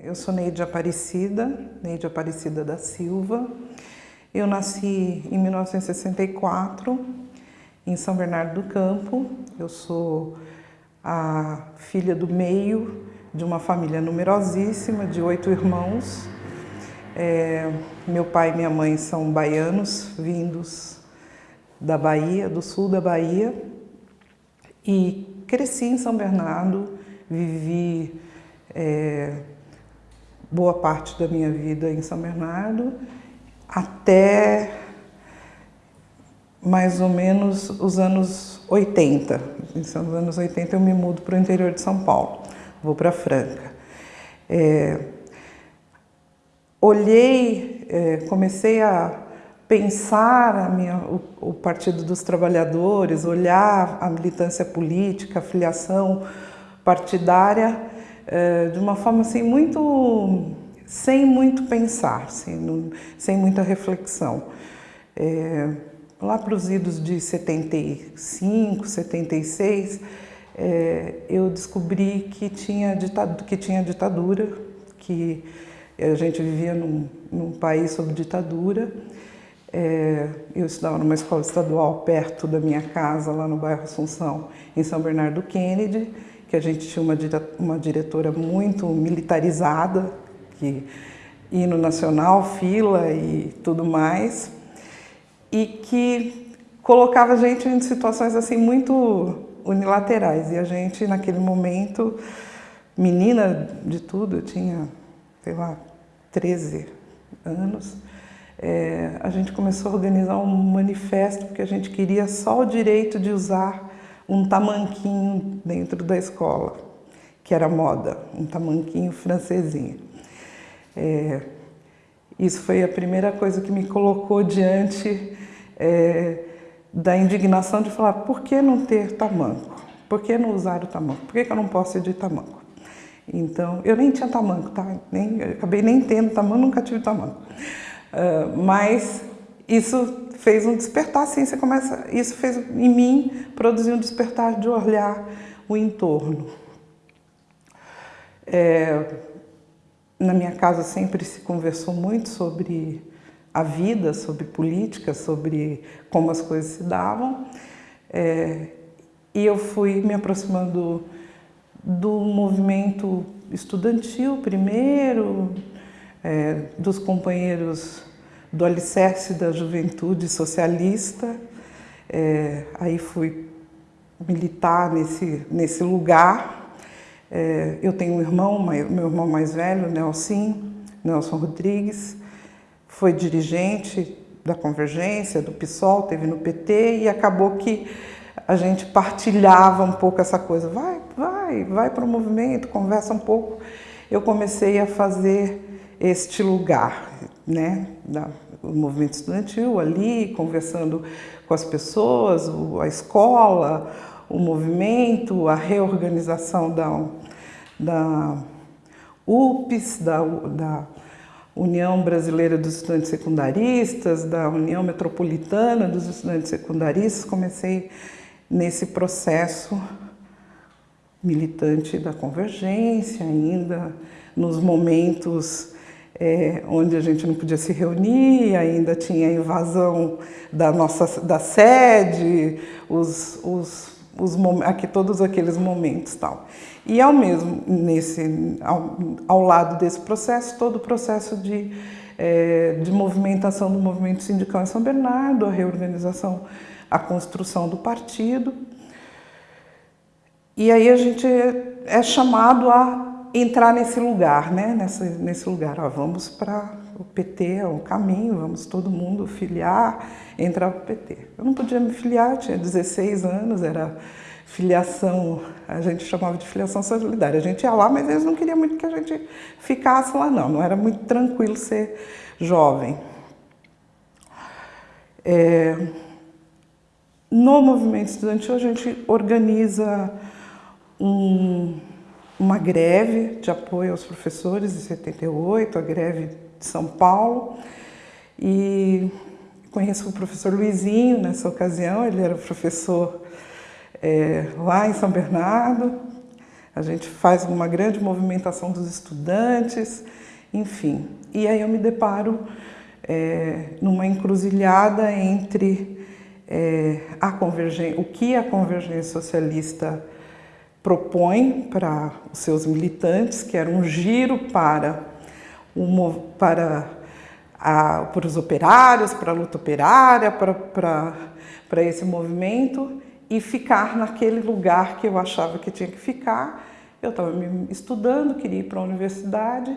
Eu sou Neide Aparecida, Neide Aparecida da Silva. Eu nasci em 1964, em São Bernardo do Campo. Eu sou a filha do meio de uma família numerosíssima, de oito irmãos. É, meu pai e minha mãe são baianos, vindos da Bahia, do sul da Bahia. E cresci em São Bernardo, vivi... É, boa parte da minha vida em São Bernardo, até mais ou menos os anos 80. Nos anos 80 eu me mudo para o interior de São Paulo, vou para Franca. É, olhei, é, comecei a pensar a minha, o, o, Partido dos Trabalhadores, olhar a militância política, a filiação partidária, é, de uma forma assim muito sem muito pensar, assim, não, sem muita reflexão. É, lá para os idos de 75, 76, é, eu descobri que tinha, ditadura, que tinha ditadura, que a gente vivia num, num país sob ditadura. É, eu estudava numa escola estadual perto da minha casa, lá no bairro Assunção, em São Bernardo Kennedy, que a gente tinha uma, uma diretora muito militarizada, que hino nacional, fila e tudo mais, e que colocava a gente em situações assim muito unilaterais. E a gente, naquele momento, menina de tudo, eu tinha, sei lá, 13 anos, é, a gente começou a organizar um manifesto porque a gente queria só o direito de usar um tamanquinho dentro da escola, que era moda, um tamanquinho francesinho. É, isso foi a primeira coisa que me colocou diante é, da indignação de falar por que não ter tamanco? Por que não usar o tamanco? Por que, que eu não posso ir de tamanco? Então, eu nem tinha tamanco, tá? Nem, acabei nem tendo tamanco, nunca tive tamanco. Uh, mas isso fez um despertar, assim, você começa, isso fez em mim produzir um despertar de olhar o entorno. É, na minha casa sempre se conversou muito sobre a vida, sobre política, sobre como as coisas se davam. É, e eu fui me aproximando do movimento estudantil primeiro, é, dos companheiros do alicerce da juventude socialista. É, aí fui militar nesse, nesse lugar. É, eu tenho um irmão, meu irmão mais velho, Nelson, Nelson Rodrigues, foi dirigente da Convergência, do PSOL, teve no PT e acabou que a gente partilhava um pouco essa coisa. Vai, vai, vai para o movimento, conversa um pouco. Eu comecei a fazer este lugar, né, da, o movimento estudantil ali, conversando com as pessoas, a escola, o movimento, a reorganização da, da UPS, da, da União Brasileira dos Estudantes Secundaristas, da União Metropolitana dos Estudantes Secundaristas, comecei nesse processo militante da convergência ainda, nos momentos é, onde a gente não podia se reunir, ainda tinha a invasão da nossa da sede, os, os, os, aqui, todos aqueles momentos tal. E ao mesmo, nesse, ao, ao lado desse processo, todo o processo de, é, de movimentação do movimento sindical em São Bernardo, a reorganização, a construção do partido. E aí a gente é chamado a entrar nesse lugar, né? Nesse, nesse lugar, ó, vamos para o PT, é o caminho, vamos todo mundo filiar, entrar para o PT. Eu não podia me filiar, tinha 16 anos, era filiação, a gente chamava de filiação solidária. A gente ia lá, mas eles não queriam muito que a gente ficasse lá, não. Não era muito tranquilo ser jovem. É, no movimento estudantil, a gente organiza um, uma greve de apoio aos professores em 78, a greve de São Paulo. E conheço o professor Luizinho nessa ocasião, ele era professor é, lá em São Bernardo. A gente faz uma grande movimentação dos estudantes, enfim. E aí eu me deparo é, numa encruzilhada entre é, a o que a convergência socialista propõe para os seus militantes, que era um giro para, um, para, a, para os operários, para a luta operária, para, para, para esse movimento, e ficar naquele lugar que eu achava que tinha que ficar. Eu estava estudando, queria ir para a universidade,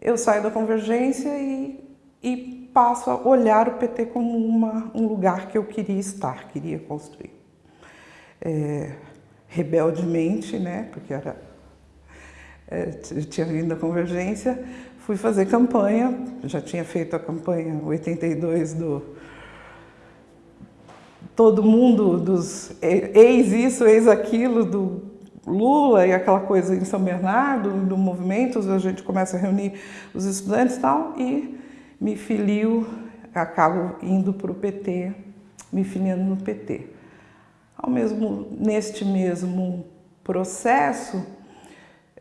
eu saio da convergência e, e passo a olhar o PT como uma, um lugar que eu queria estar, queria construir. É, rebeldemente, né, porque era, é, tinha vindo da convergência, fui fazer campanha, já tinha feito a campanha 82 do todo mundo dos ex isso, ex aquilo do Lula e aquela coisa em São Bernardo, do movimento, a gente começa a reunir os estudantes e tal, e me filio, acabo indo para o PT, me filiando no PT. Ao mesmo, neste mesmo processo,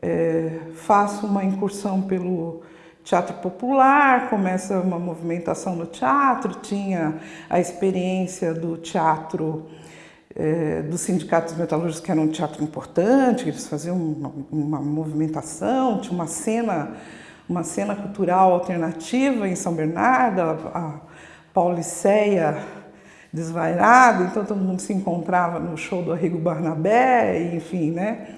é, faço uma incursão pelo teatro popular, começa uma movimentação no teatro, tinha a experiência do teatro é, dos sindicatos metalúrgicos, que era um teatro importante, eles faziam uma, uma, movimentação, tinha uma cena, uma cena cultural alternativa em São Bernardo, a, a Pauliceia desvairada, então todo mundo se encontrava no show do Arrigo Barnabé, enfim, né?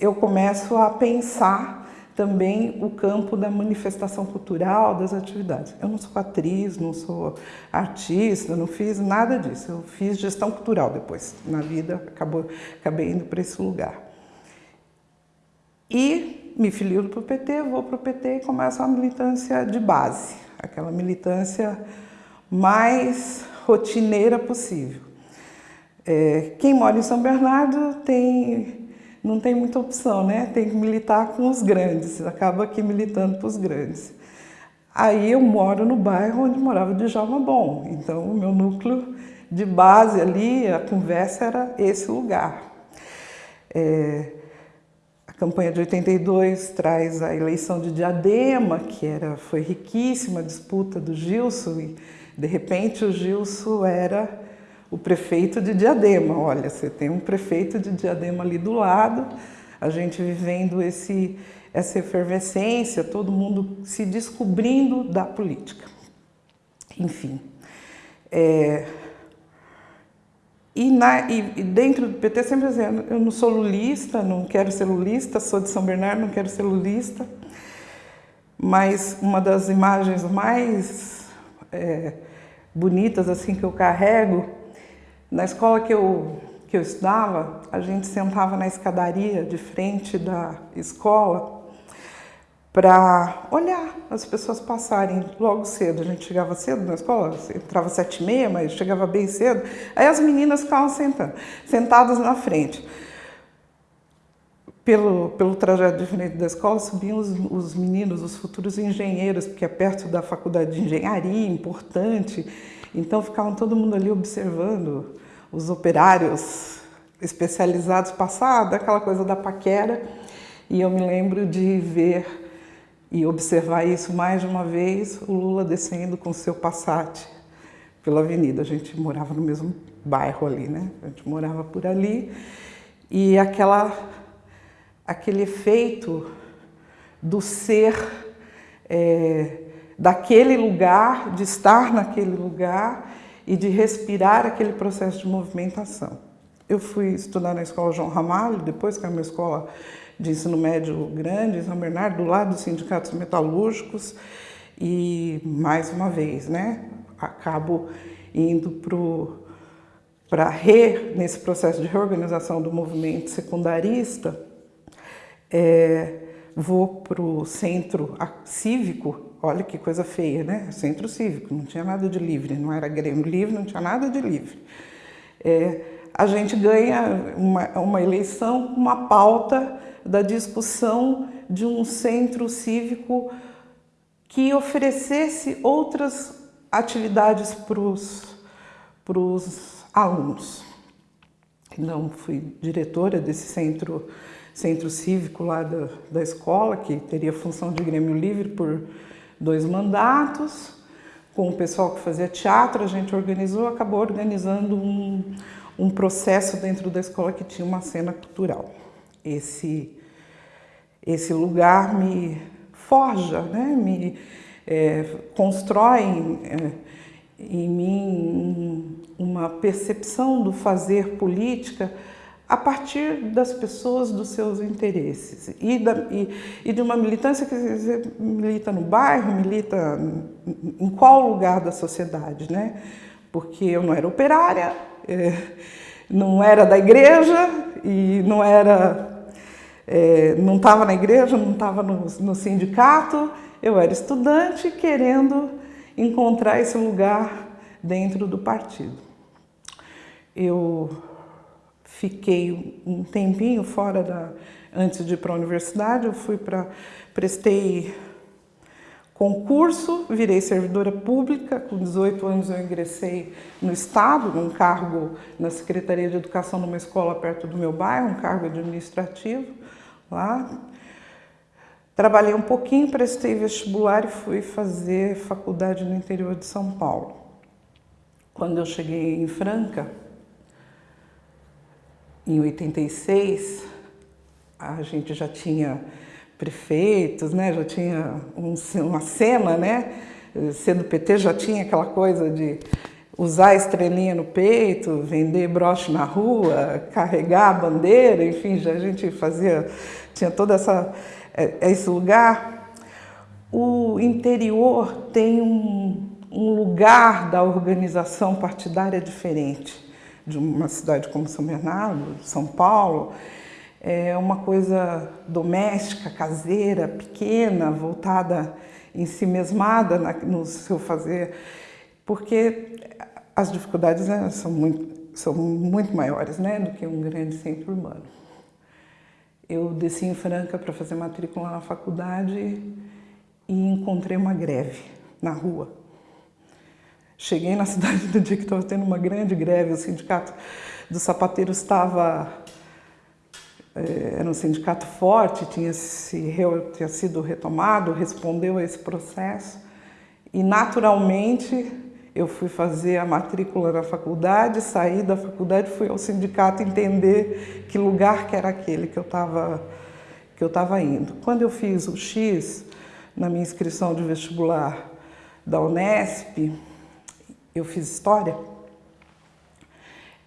Eu começo a pensar também o campo da manifestação cultural, das atividades. Eu não sou atriz, não sou artista, não fiz nada disso. Eu fiz gestão cultural depois. Na vida, acabou, acabei indo para esse lugar. E me filio para o PT, vou para o PT e começo a militância de base, aquela militância mais rotineira possível. É, quem mora em São Bernardo tem, não tem muita opção, né? Tem que militar com os grandes, acaba aqui militando para os grandes. Aí eu moro no bairro onde morava o Djalma Bom, então o meu núcleo de base ali, a conversa era esse lugar. É, a campanha de 82 traz a eleição de Diadema, que era, foi riquíssima a disputa do Gilson, e de repente, o Gilson era o prefeito de Diadema. Olha, você tem um prefeito de Diadema ali do lado, a gente vivendo esse, essa efervescência, todo mundo se descobrindo da política. Enfim. É, e, na, e, e, dentro do PT, sempre dizendo, eu não sou lulista, não quero ser lulista, sou de São Bernardo, não quero ser lulista. Mas uma das imagens mais é, bonitas assim que eu carrego. Na escola que eu, que eu estudava, a gente sentava na escadaria de frente da escola para olhar as pessoas passarem logo cedo. A gente chegava cedo na escola, entrava sete e meia, mas chegava bem cedo. Aí as meninas ficavam sentando, sentadas na frente pelo, pelo trajeto diferente da escola, subiam os, os, meninos, os futuros engenheiros, porque é perto da faculdade de engenharia, importante. Então ficavam todo mundo ali observando os operários especializados passar, daquela coisa da paquera. E eu me lembro de ver e observar isso mais de uma vez, o Lula descendo com seu Passat pela avenida. A gente morava no mesmo bairro ali, né? A gente morava por ali. E aquela aquele efeito do ser é, daquele lugar, de estar naquele lugar e de respirar aquele processo de movimentação. Eu fui estudar na escola João Ramalho, depois que era uma escola de ensino médio grande, em São Bernardo, do lado dos sindicatos metalúrgicos, e mais uma vez, né, acabo indo para re, nesse processo de reorganização do movimento secundarista, é, vou para o centro cívico, olha que coisa feia, né? Centro cívico, não tinha nada de livre, não era Grêmio Livre, não tinha nada de livre. É, a gente ganha uma, uma eleição uma pauta da discussão de um centro cívico que oferecesse outras atividades para os alunos. Então, fui diretora desse centro centro cívico lá da, da escola, que teria função de Grêmio Livre por dois mandatos. Com o pessoal que fazia teatro, a gente organizou, acabou organizando um, um processo dentro da escola que tinha uma cena cultural. Esse, esse lugar me forja, né? me é, constrói é, em mim uma percepção do fazer política a partir das pessoas, dos seus interesses e, da, e, e de uma militância que milita no bairro, milita em qual lugar da sociedade, né? Porque eu não era operária, é, não era da igreja e não era, é, não estava na igreja, não estava no, no sindicato, eu era estudante querendo encontrar esse lugar dentro do partido. Eu fiquei um tempinho fora da antes de ir para a universidade, eu fui para prestei concurso, virei servidora pública, com 18 anos eu ingressei no estado, num cargo na Secretaria de Educação numa escola perto do meu bairro, um cargo administrativo lá. Trabalhei um pouquinho, prestei vestibular e fui fazer faculdade no interior de São Paulo. Quando eu cheguei em Franca, em 86, a gente já tinha prefeitos, né? já tinha um, uma cena, né? Ser do PT já tinha aquela coisa de usar estrelinha no peito, vender broche na rua, carregar a bandeira, enfim, já a gente fazia, tinha toda essa é, esse lugar. O interior tem um, um lugar da organização partidária diferente de uma cidade como São Bernardo, São Paulo, é uma coisa doméstica, caseira, pequena, voltada em si mesmada no seu fazer, porque as dificuldades né, são, muito, são muito maiores né, do que um grande centro urbano. Eu desci em Franca para fazer matrícula na faculdade e encontrei uma greve na rua. Cheguei na cidade no dia que estava tendo uma grande greve, o sindicato dos sapateiros estava... Eh, era um sindicato forte, tinha, se, tinha sido retomado, respondeu a esse processo e naturalmente eu fui fazer a matrícula na faculdade, saí da faculdade, fui ao sindicato entender que lugar que era aquele que eu estava que eu estava indo. Quando eu fiz o X na minha inscrição de vestibular da Unesp, eu fiz História,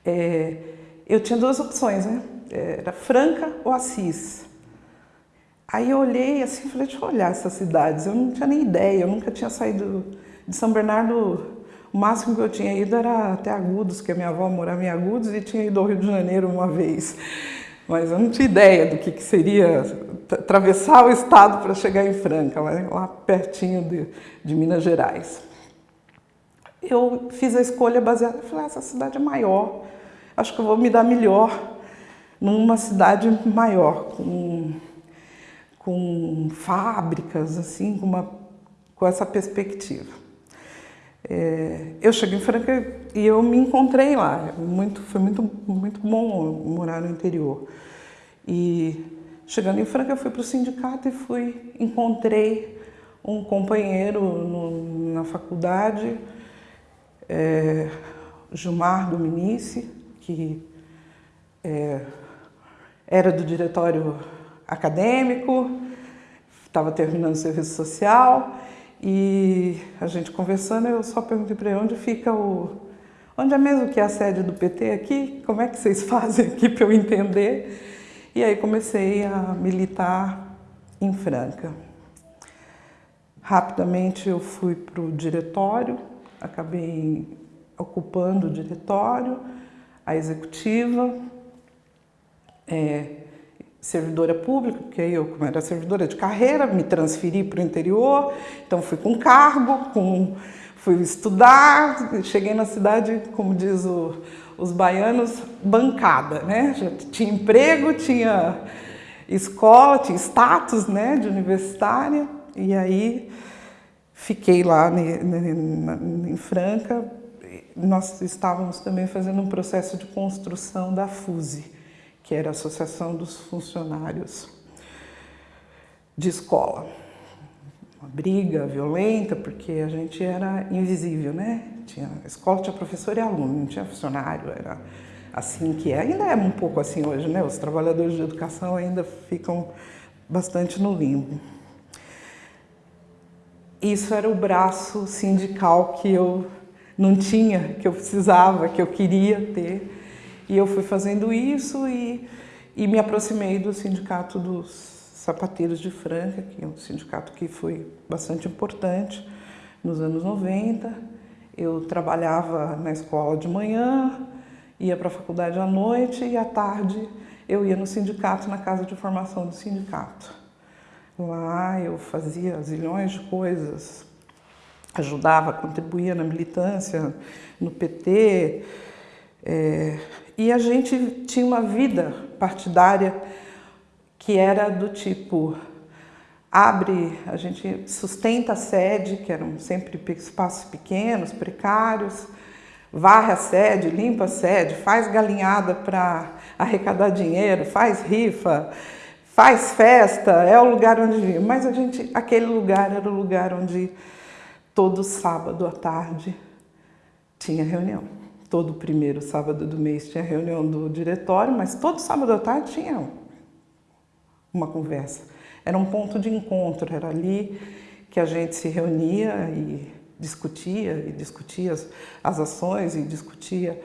é, eu tinha duas opções, né? Era Franca ou Assis. Aí eu olhei assim, falei, deixa eu olhar essas cidades. Eu não tinha nem ideia, eu nunca tinha saído de São Bernardo o máximo que eu tinha ido era até Agudos, que a minha avó morava em Agudos e tinha ido ao Rio de Janeiro uma vez. Mas eu não tinha ideia do que, que seria atravessar o estado para chegar em Franca, lá, pertinho de, de, Minas Gerais. Eu fiz a escolha baseada, falei, ah, essa cidade é maior, acho que eu vou me dar melhor numa cidade maior, com, com fábricas, assim, com, uma, com essa perspectiva. É, eu cheguei em Franca e eu me encontrei lá. Muito, foi muito, muito bom morar no interior. E chegando em Franca, eu fui para o sindicato e fui, encontrei um companheiro no, na faculdade, é, Gilmar Dominici, que é, era do diretório acadêmico, estava terminando o serviço social e a gente conversando, eu só perguntei para ele onde fica o... Onde é mesmo que é a sede do PT aqui? Como é que vocês fazem aqui para eu entender? E aí comecei a militar em Franca. Rapidamente eu fui para o diretório, acabei ocupando o diretório, a executiva, é, servidora pública, porque eu, como era servidora de carreira, me transferi para o interior, então fui com cargo, com, fui estudar, cheguei na cidade, como diz o, os baianos, bancada, né? Já tinha emprego, tinha escola, tinha status né, de universitária, e aí fiquei lá em Franca, nós estávamos também fazendo um processo de construção da FUSE, que era a Associação dos Funcionários de Escola. Uma briga violenta, porque a gente era invisível, né? Tinha, a escola tinha professor e aluno, não tinha funcionário, era assim que é. Ainda é um pouco assim hoje, né? Os trabalhadores de educação ainda ficam bastante no limbo. Isso era o braço sindical que eu não tinha, que eu precisava, que eu queria ter. E eu fui fazendo isso e, e me aproximei do Sindicato dos Sapateiros de Franca, que é um sindicato que foi bastante importante nos anos 90. Eu trabalhava na escola de manhã, ia para a faculdade à noite e à tarde eu ia no sindicato, na casa de formação do sindicato. Lá eu fazia zilhões de coisas, ajudava, contribuía na militância, no PT, é, e a gente tinha uma vida partidária que era do tipo abre, a gente sustenta a sede, que eram sempre espaços pequenos, precários, varre a sede, limpa a sede, faz galinhada para arrecadar dinheiro, faz rifa, faz festa, é o lugar onde... Mas a gente, aquele lugar era o lugar onde todo sábado à tarde tinha reunião. Todo primeiro sábado do mês tinha reunião do diretório, mas todo sábado à tarde tinha uma conversa. Era um ponto de encontro, era ali que a gente se reunia e discutia, e discutia as, as ações, e discutia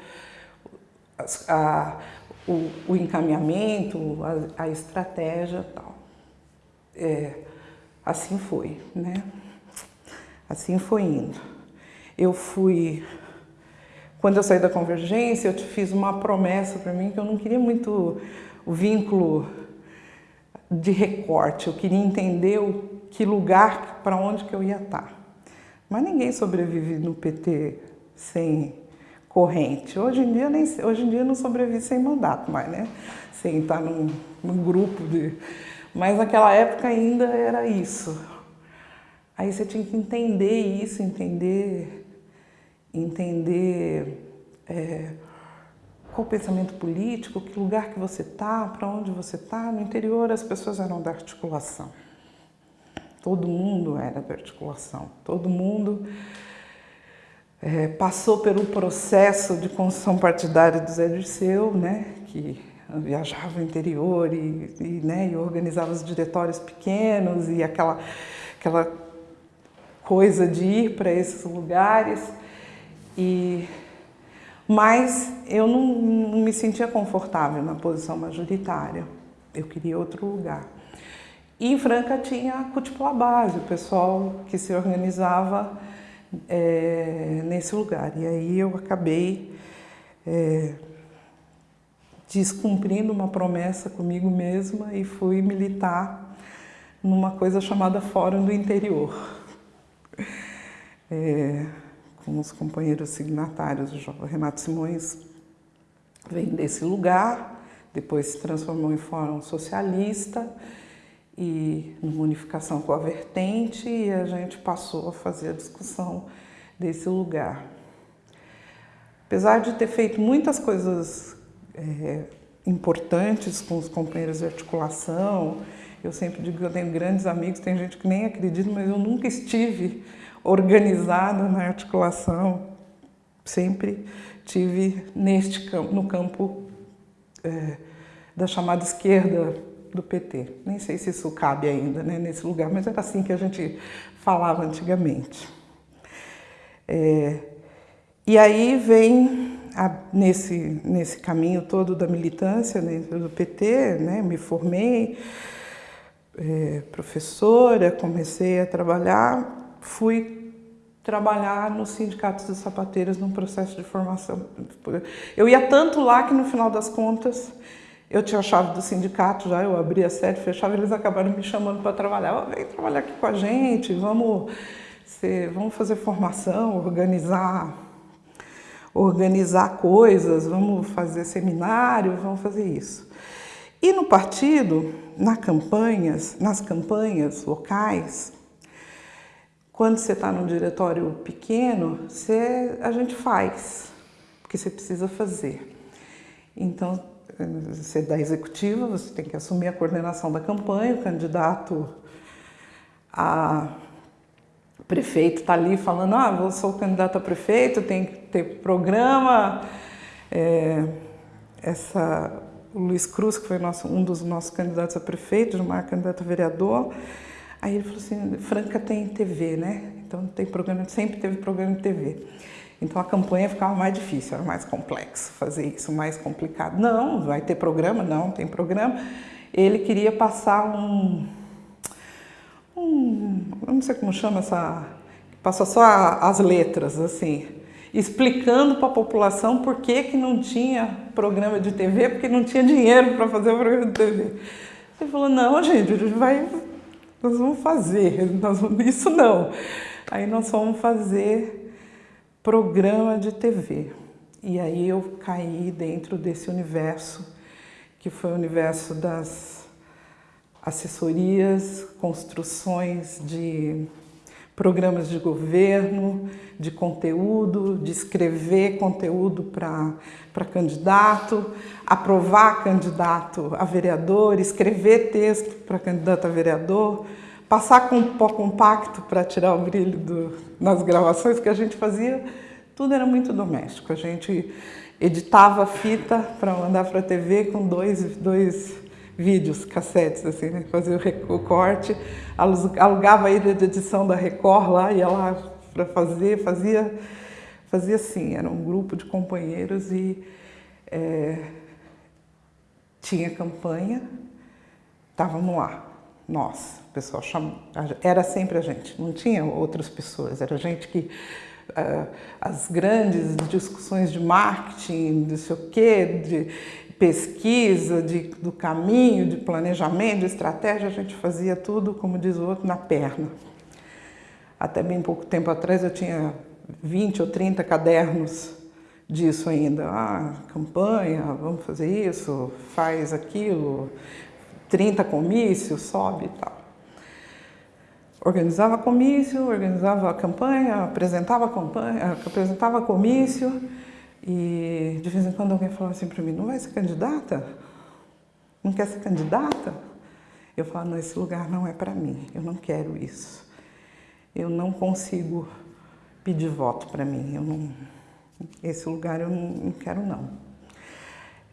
as, a, o, o, encaminhamento, a, a estratégia tal. É, assim foi, né? Assim foi indo. Eu fui quando eu saí da Convergência, eu te fiz uma promessa para mim que eu não queria muito o vínculo de recorte, eu queria entender o, que lugar, para onde que eu ia estar. Mas ninguém sobrevive no PT sem corrente. Hoje em dia, nem, hoje em dia não sobrevive sem mandato mais, né? Sem estar num, num grupo de... Mas naquela época ainda era isso. Aí você tinha que entender isso, entender entender é, qual o pensamento político, que lugar que você está, para onde você está. No interior as pessoas eram da articulação. Todo mundo era da articulação. Todo mundo é, passou pelo processo de construção partidária do Zé Dirceu, né, que viajava o interior e, e, né, e organizava os diretórios pequenos e aquela, aquela coisa de ir para esses lugares. E, mas eu não, não me sentia confortável na posição majoritária. Eu queria outro lugar. E em Franca tinha a Cutipla Base, o pessoal que se organizava é, nesse lugar. E aí eu acabei é, descumprindo uma promessa comigo mesma e fui militar numa coisa chamada Fórum do Interior. É, com os companheiros signatários. O Renato Simões vem desse lugar, depois se transformou em Fórum Socialista e numa unificação com a vertente e a gente passou a fazer a discussão desse lugar. Apesar de ter feito muitas coisas é, importantes com os companheiros de articulação, eu sempre digo que eu tenho grandes amigos, tem gente que nem acredita, mas eu nunca estive organizada na articulação, sempre tive neste campo, no campo é, da chamada esquerda do PT. Nem sei se isso cabe ainda né, nesse lugar, mas era assim que a gente falava antigamente. É, e aí vem, a, nesse, nesse caminho todo da militância dentro do PT, né, me formei, é, professora, comecei a trabalhar fui trabalhar no Sindicato dos Sapateiros num processo de formação. Eu ia tanto lá que no final das contas eu tinha a chave do sindicato já, eu abria a sede, fechava, eles acabaram me chamando para trabalhar. Oh, vem trabalhar aqui com a gente, vamos, ser, vamos fazer formação, organizar, organizar coisas, vamos fazer seminário, vamos fazer isso. E no partido, nas campanhas, nas campanhas locais, quando você está num diretório pequeno, você, a gente faz, porque você precisa fazer. Então, você é da executiva, você tem que assumir a coordenação da campanha, o candidato a prefeito está ali falando, ah, eu sou candidato a prefeito, tem que ter programa. É, essa, o Luiz Cruz, que foi nosso, um dos nossos candidatos a prefeito, Gilmar candidato a vereador, aí ele falou assim, Franca tem TV, né? Então tem programa, sempre teve programa de TV. Então a campanha ficava mais difícil, era mais complexo fazer isso, mais complicado. Não, vai ter programa? Não, tem programa. Ele queria passar um, um não sei como chama essa, passa só as letras, assim, explicando para a população por que, que não tinha programa de TV, porque não tinha dinheiro para fazer o programa de TV. Ele falou, não, gente, a gente vai, nós vamos fazer, nós vamos, isso não. Aí nós vamos fazer programa de TV. E aí eu caí dentro desse universo, que foi o universo das assessorias, construções de programas de governo, de conteúdo, de escrever conteúdo para candidato, aprovar candidato a vereador, escrever texto para candidato a vereador, passar com pó compacto para tirar o brilho do, nas gravações que a gente fazia, tudo era muito doméstico. A gente editava fita para mandar para a TV com dois, dois vídeos, cassetes, assim, né? Fazia o corte, alugava a ilha de edição da Record lá, ia lá para fazer, fazia, fazia assim, era um grupo de companheiros e é, tinha campanha, estávamos lá, nós, o pessoal chamou, era sempre a gente, não tinha outras pessoas, era gente que uh, as grandes discussões de marketing, de sei o quê, de pesquisa, de, do caminho, de planejamento, de estratégia, a gente fazia tudo, como diz o outro, na perna. Até bem pouco tempo atrás eu tinha 20 ou 30 cadernos disso ainda. Ah, campanha, vamos fazer isso, faz aquilo, 30 comícios, sobe e tal. Organizava comício, organizava campanha, apresentava campanha, apresentava comício e de vez em quando alguém falava assim para mim, não vai ser candidata? Não quer ser candidata? Eu falava, não, esse lugar não é para mim, eu não quero isso. Eu não consigo pedir voto para mim, eu não, esse lugar eu não, não quero não.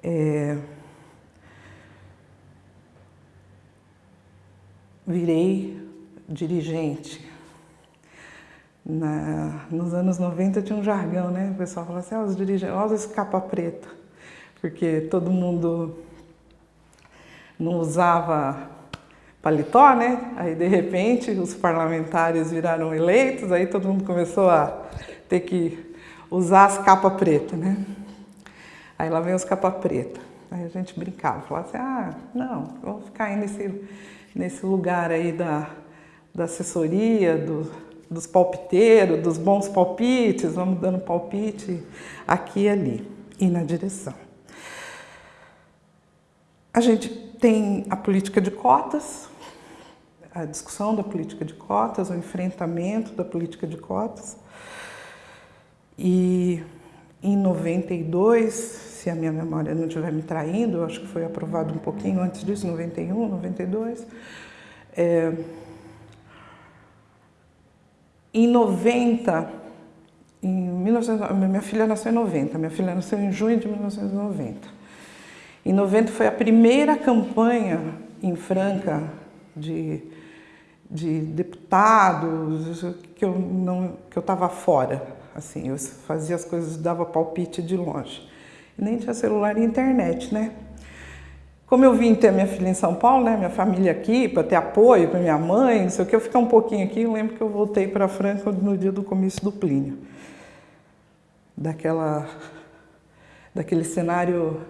É, virei dirigente. Na, nos anos 90 tinha um jargão, né? O pessoal falava assim, ah, os dirigentes, olha esse capa preta, porque todo mundo não usava paletó, né? Aí de repente os parlamentares viraram eleitos, aí todo mundo começou a ter que usar as capas pretas, né? Aí lá vem os capa preta. Aí a gente brincava, falava assim, ah, não, vou ficar aí nesse, nesse lugar aí da, da assessoria, do, dos palpiteiros, dos bons palpites, vamos dando palpite aqui e ali, e na direção. A gente tem a política de cotas, a discussão da política de cotas, o enfrentamento da política de cotas. E em 92, se a minha memória não estiver me traindo, acho que foi aprovado um pouquinho antes disso, 91, 92, é, em 90, em 19, minha filha nasceu em 90, minha filha nasceu em junho de 1990. Em 90 foi a primeira campanha em Franca de, de deputados que eu não que eu estava fora, assim, eu fazia as coisas, dava palpite de longe. Nem tinha celular e internet, né? Como eu vim ter minha filha em São Paulo, né, minha família aqui, para ter apoio para minha mãe, não sei o que, eu ficar um pouquinho aqui, eu lembro que eu voltei para Franca no dia do comício do Plínio. Daquela, daquele cenário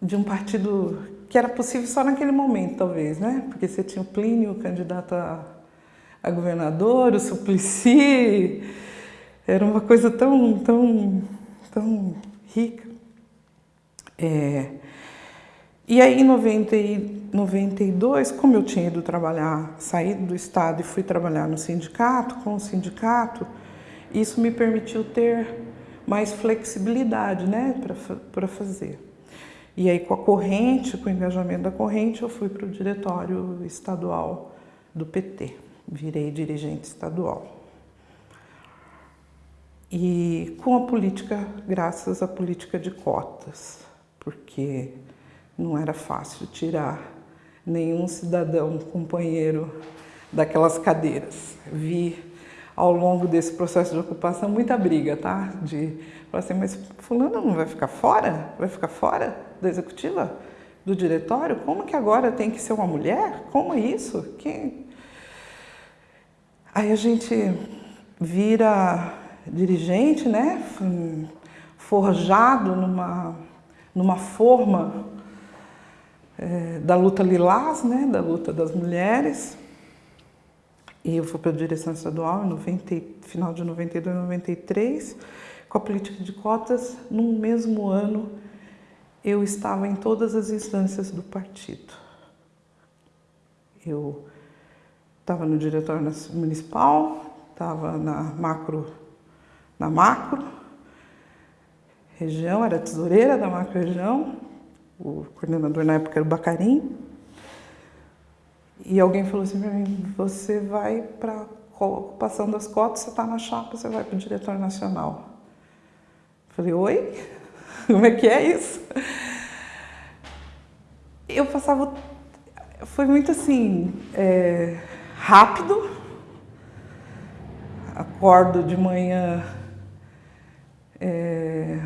de um partido que era possível só naquele momento, talvez, né? Porque você tinha o Plínio, candidato a, a governador, o Suplicy, era uma coisa tão, tão, tão rica. É, e aí, em 90 e 92, como eu tinha ido trabalhar, saí do Estado e fui trabalhar no sindicato, com o sindicato, isso me permitiu ter mais flexibilidade né, para fazer. E aí, com a corrente, com o engajamento da corrente, eu fui para o diretório estadual do PT. Virei dirigente estadual. E com a política, graças à política de cotas, porque não era fácil tirar nenhum cidadão companheiro daquelas cadeiras. Vi ao longo desse processo de ocupação muita briga, tá? De falar assim, mas fulano não vai ficar fora? Vai ficar fora da executiva? Do diretório? Como que agora tem que ser uma mulher? Como é isso? Quem... Aí a gente vira dirigente, né? Forjado numa, numa forma é, da luta lilás, né? Da luta das mulheres e eu fui para a direção estadual em 90, final de 92, 93, com a política de cotas. No mesmo ano, eu estava em todas as instâncias do partido. Eu estava no diretório municipal, estava na macro, na macro região, era tesoureira da macro região, o coordenador na época era o Bacarim, e alguém falou assim para mim, você vai para ocupação das cotas, você está na chapa, você vai para o diretor nacional. falei, oi? Como é que é isso? Eu passava, foi muito assim, é, rápido, acordo de manhã, é,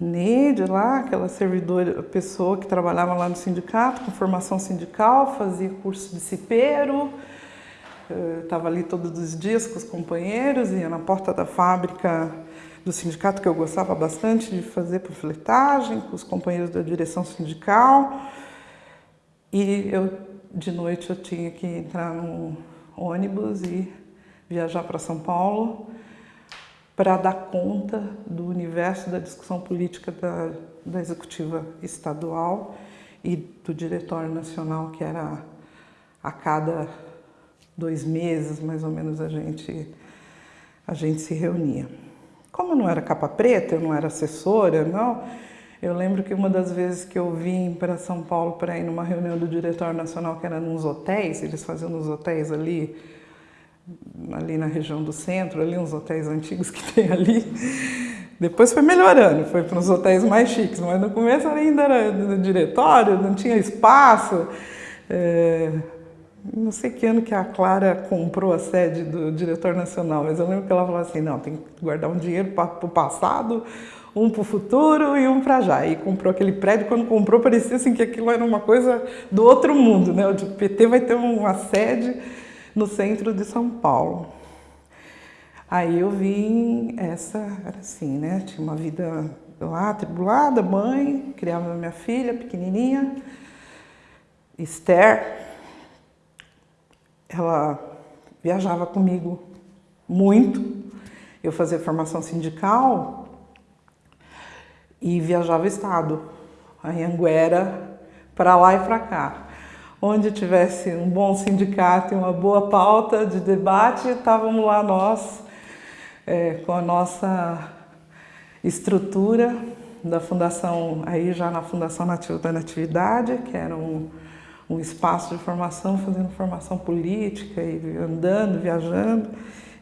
Neide lá, aquela servidora, pessoa que trabalhava lá no sindicato, com formação sindical, fazia curso de cipeiro, estava ali todos os dias com os companheiros, ia na porta da fábrica do sindicato, que eu gostava bastante de fazer panfletagem, com os companheiros da direção sindical. E eu, de noite, eu tinha que entrar no ônibus e viajar para São Paulo para dar conta do universo da discussão política da, da executiva estadual e do diretório nacional, que era a cada dois meses, mais ou menos, a gente, a gente se reunia. Como eu não era capa preta, eu não era assessora, não, eu lembro que uma das vezes que eu vim para São Paulo para ir numa reunião do diretório nacional, que era nos hotéis, eles faziam nos hotéis ali, ali na região do centro, ali uns hotéis antigos que tem ali. Depois foi melhorando, foi para uns hotéis mais chiques, mas no começo ainda era no diretório, não tinha espaço. É, não sei que ano que a Clara comprou a sede do diretor nacional, mas eu lembro que ela falou assim, não, tem que guardar um dinheiro para o passado, um para o futuro e um para já. E comprou aquele prédio, quando comprou parecia assim que aquilo era uma coisa do outro mundo, né? O PT vai ter uma sede no centro de São Paulo. Aí eu vim, essa era assim, né? Tinha uma vida lá atribulada, mãe, criava minha filha pequenininha, Esther. Ela viajava comigo muito. Eu fazia formação sindical e viajava estado, a Anguera, para lá e para cá onde tivesse um bom sindicato e uma boa pauta de debate, estávamos lá nós, é, com a nossa estrutura da Fundação, aí já na Fundação Nativo da Natividade, que era um, um espaço de formação, fazendo formação política e andando, viajando,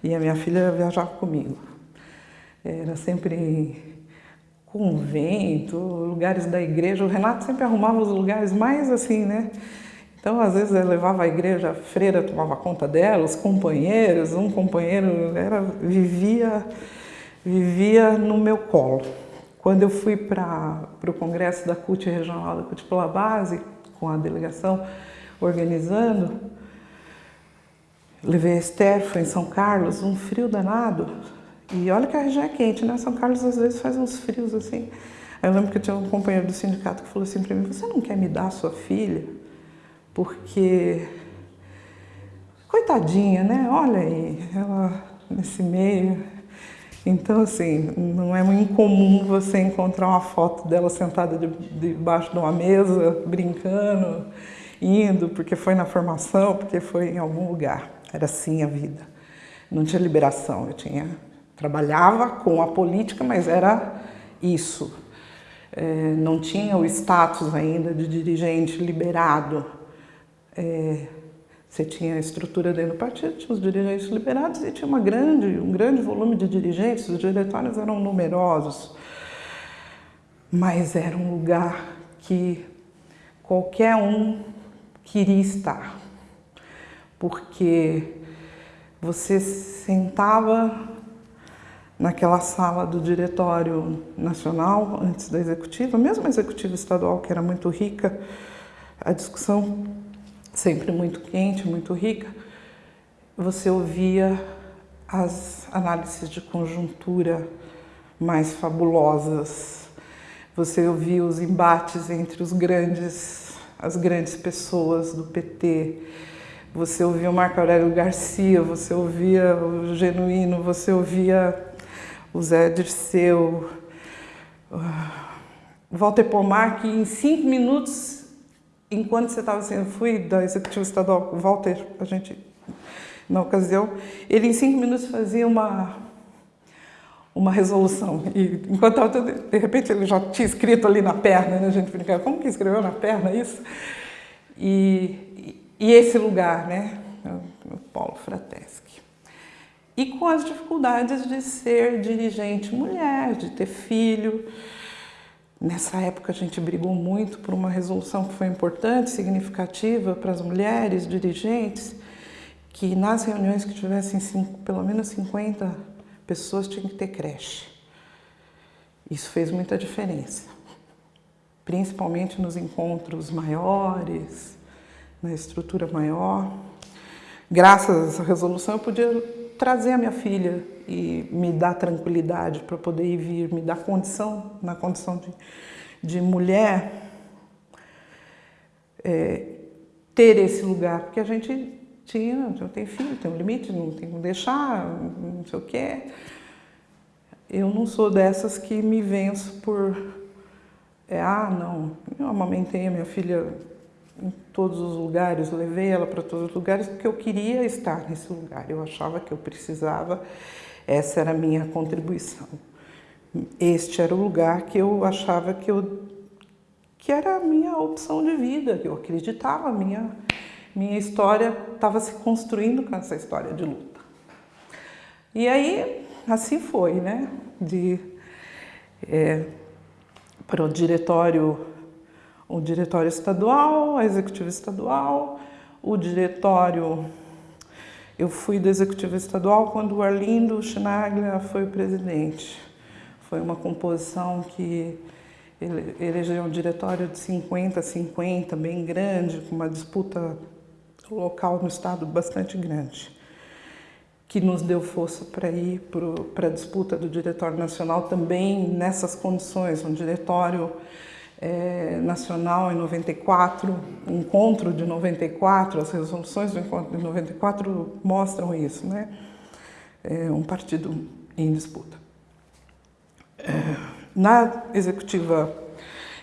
e a minha filha viajava comigo. Era sempre convento, lugares da igreja. O Renato sempre arrumava os lugares mais assim, né? Então, às vezes, eu levava a igreja, a freira tomava conta dela, os companheiros, um companheiro era, vivia, vivia no meu colo. Quando eu fui para o congresso da CUT regional da CUT pela base, com a delegação organizando, levei a Esther, foi em São Carlos, um frio danado. E olha que a região é quente, né? São Carlos às vezes faz uns frios assim. Aí eu lembro que eu tinha um companheiro do sindicato que falou assim para mim, você não quer me dar sua filha? Porque coitadinha, né? Olha aí, ela nesse meio. Então, assim, não é muito incomum você encontrar uma foto dela sentada debaixo de uma mesa, brincando, indo, porque foi na formação, porque foi em algum lugar. Era assim a vida. Não tinha liberação, eu tinha trabalhava com a política, mas era isso. É, não tinha o status ainda de dirigente liberado. É, você tinha a estrutura dentro do partido, tinha os dirigentes liberados e tinha uma grande, um grande volume de dirigentes, os diretórios eram numerosos, mas era um lugar que qualquer um queria estar, porque você sentava naquela sala do diretório nacional, antes da executiva, mesmo a executiva estadual, que era muito rica, a discussão sempre muito quente, muito rica, você ouvia as análises de conjuntura mais fabulosas, você ouvia os embates entre os grandes, as grandes pessoas do PT, você ouvia o Marco Aurélio Garcia, você ouvia o Genuíno, você ouvia o Zé Dirceu, o Walter Pomar, que em cinco minutos enquanto você estava eu fui da executiva estadual com o Walter, a gente, na ocasião, ele em cinco minutos fazia uma, uma resolução. E enquanto estava, de repente ele já tinha escrito ali na perna, né? a gente brincava, como que escreveu na perna isso? E, e esse lugar, né? O Paulo Frateschi. E com as dificuldades de ser dirigente mulher, de ter filho, Nessa época a gente brigou muito por uma resolução que foi importante, significativa para as mulheres dirigentes, que nas reuniões que tivessem cinco, pelo menos 50 pessoas tinham que ter creche. Isso fez muita diferença, principalmente nos encontros maiores, na estrutura maior. Graças a essa resolução eu podia trazer a minha filha e me dar tranquilidade para poder ir vir, me dar condição, na condição de, de mulher, é, ter esse lugar, porque a gente tinha, eu tenho filho, tem um limite, não tem como deixar, não sei o quê. Eu não sou dessas que me venço por, é, ah, não, eu amamentei a minha filha em todos os lugares, levei ela para todos os lugares porque eu queria estar nesse lugar, eu achava que eu precisava, essa era a minha contribuição. Este era o lugar que eu achava que, eu, que era a minha opção de vida, que eu acreditava, minha, minha história estava se construindo com essa história de luta. E aí, assim foi, né? De, é, para o diretório o diretório estadual, a executiva estadual, o diretório. Eu fui do executivo estadual quando o Arlindo Schnaglia foi presidente. Foi uma composição que ele elegeu um diretório de 50 a 50, bem grande, com uma disputa local no estado bastante grande, que nos deu força para ir para a disputa do diretório nacional também nessas condições, um diretório é, nacional em 94, encontro de 94, as resoluções do encontro de 94 mostram isso, né? É um partido em disputa. É, na executiva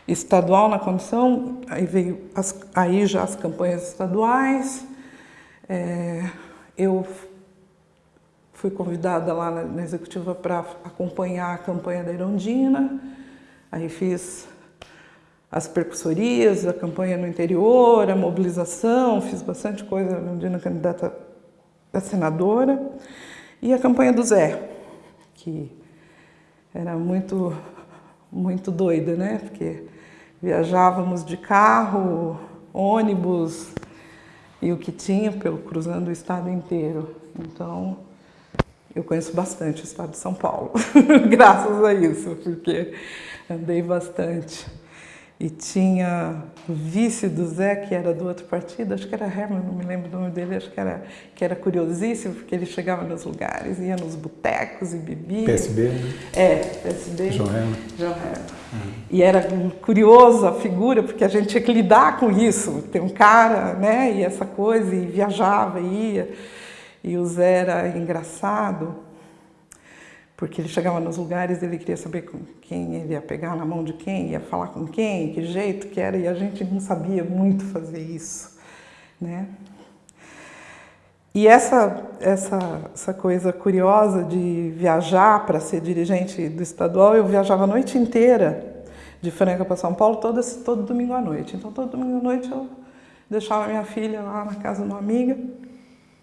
estadual, na comissão, aí veio as, aí já as campanhas estaduais. É, eu fui convidada lá na, na executiva para acompanhar a campanha da Irondina. Aí fiz as percussorias, a campanha no interior, a mobilização, fiz bastante coisa dia candidata a senadora, e a campanha do Zé, que era muito, muito doida, né? Porque viajávamos de carro, ônibus e o que tinha pelo cruzando o estado inteiro. Então, eu conheço bastante o estado de São Paulo, graças a isso, porque andei bastante e tinha o vice do Zé, que era do outro partido, acho que era Herman, não me lembro do nome dele, acho que era, que era curiosíssimo, porque ele chegava nos lugares, ia nos botecos e bebia. PSB, né? É, PSB. João Herman. João Herman. Uhum. E era curioso a figura, porque a gente tinha que lidar com isso. Tem um cara, né, e essa coisa, e viajava, e ia. E o Zé era engraçado porque ele chegava nos lugares ele queria saber com quem ele ia pegar na mão de quem, ia falar com quem, que jeito que era, e a gente não sabia muito fazer isso, né? E essa, essa, essa coisa curiosa de viajar para ser dirigente do estadual, eu viajava a noite inteira de Franca para São Paulo, todo, todo domingo à noite. Então, todo domingo à noite eu deixava minha filha lá na casa de uma amiga,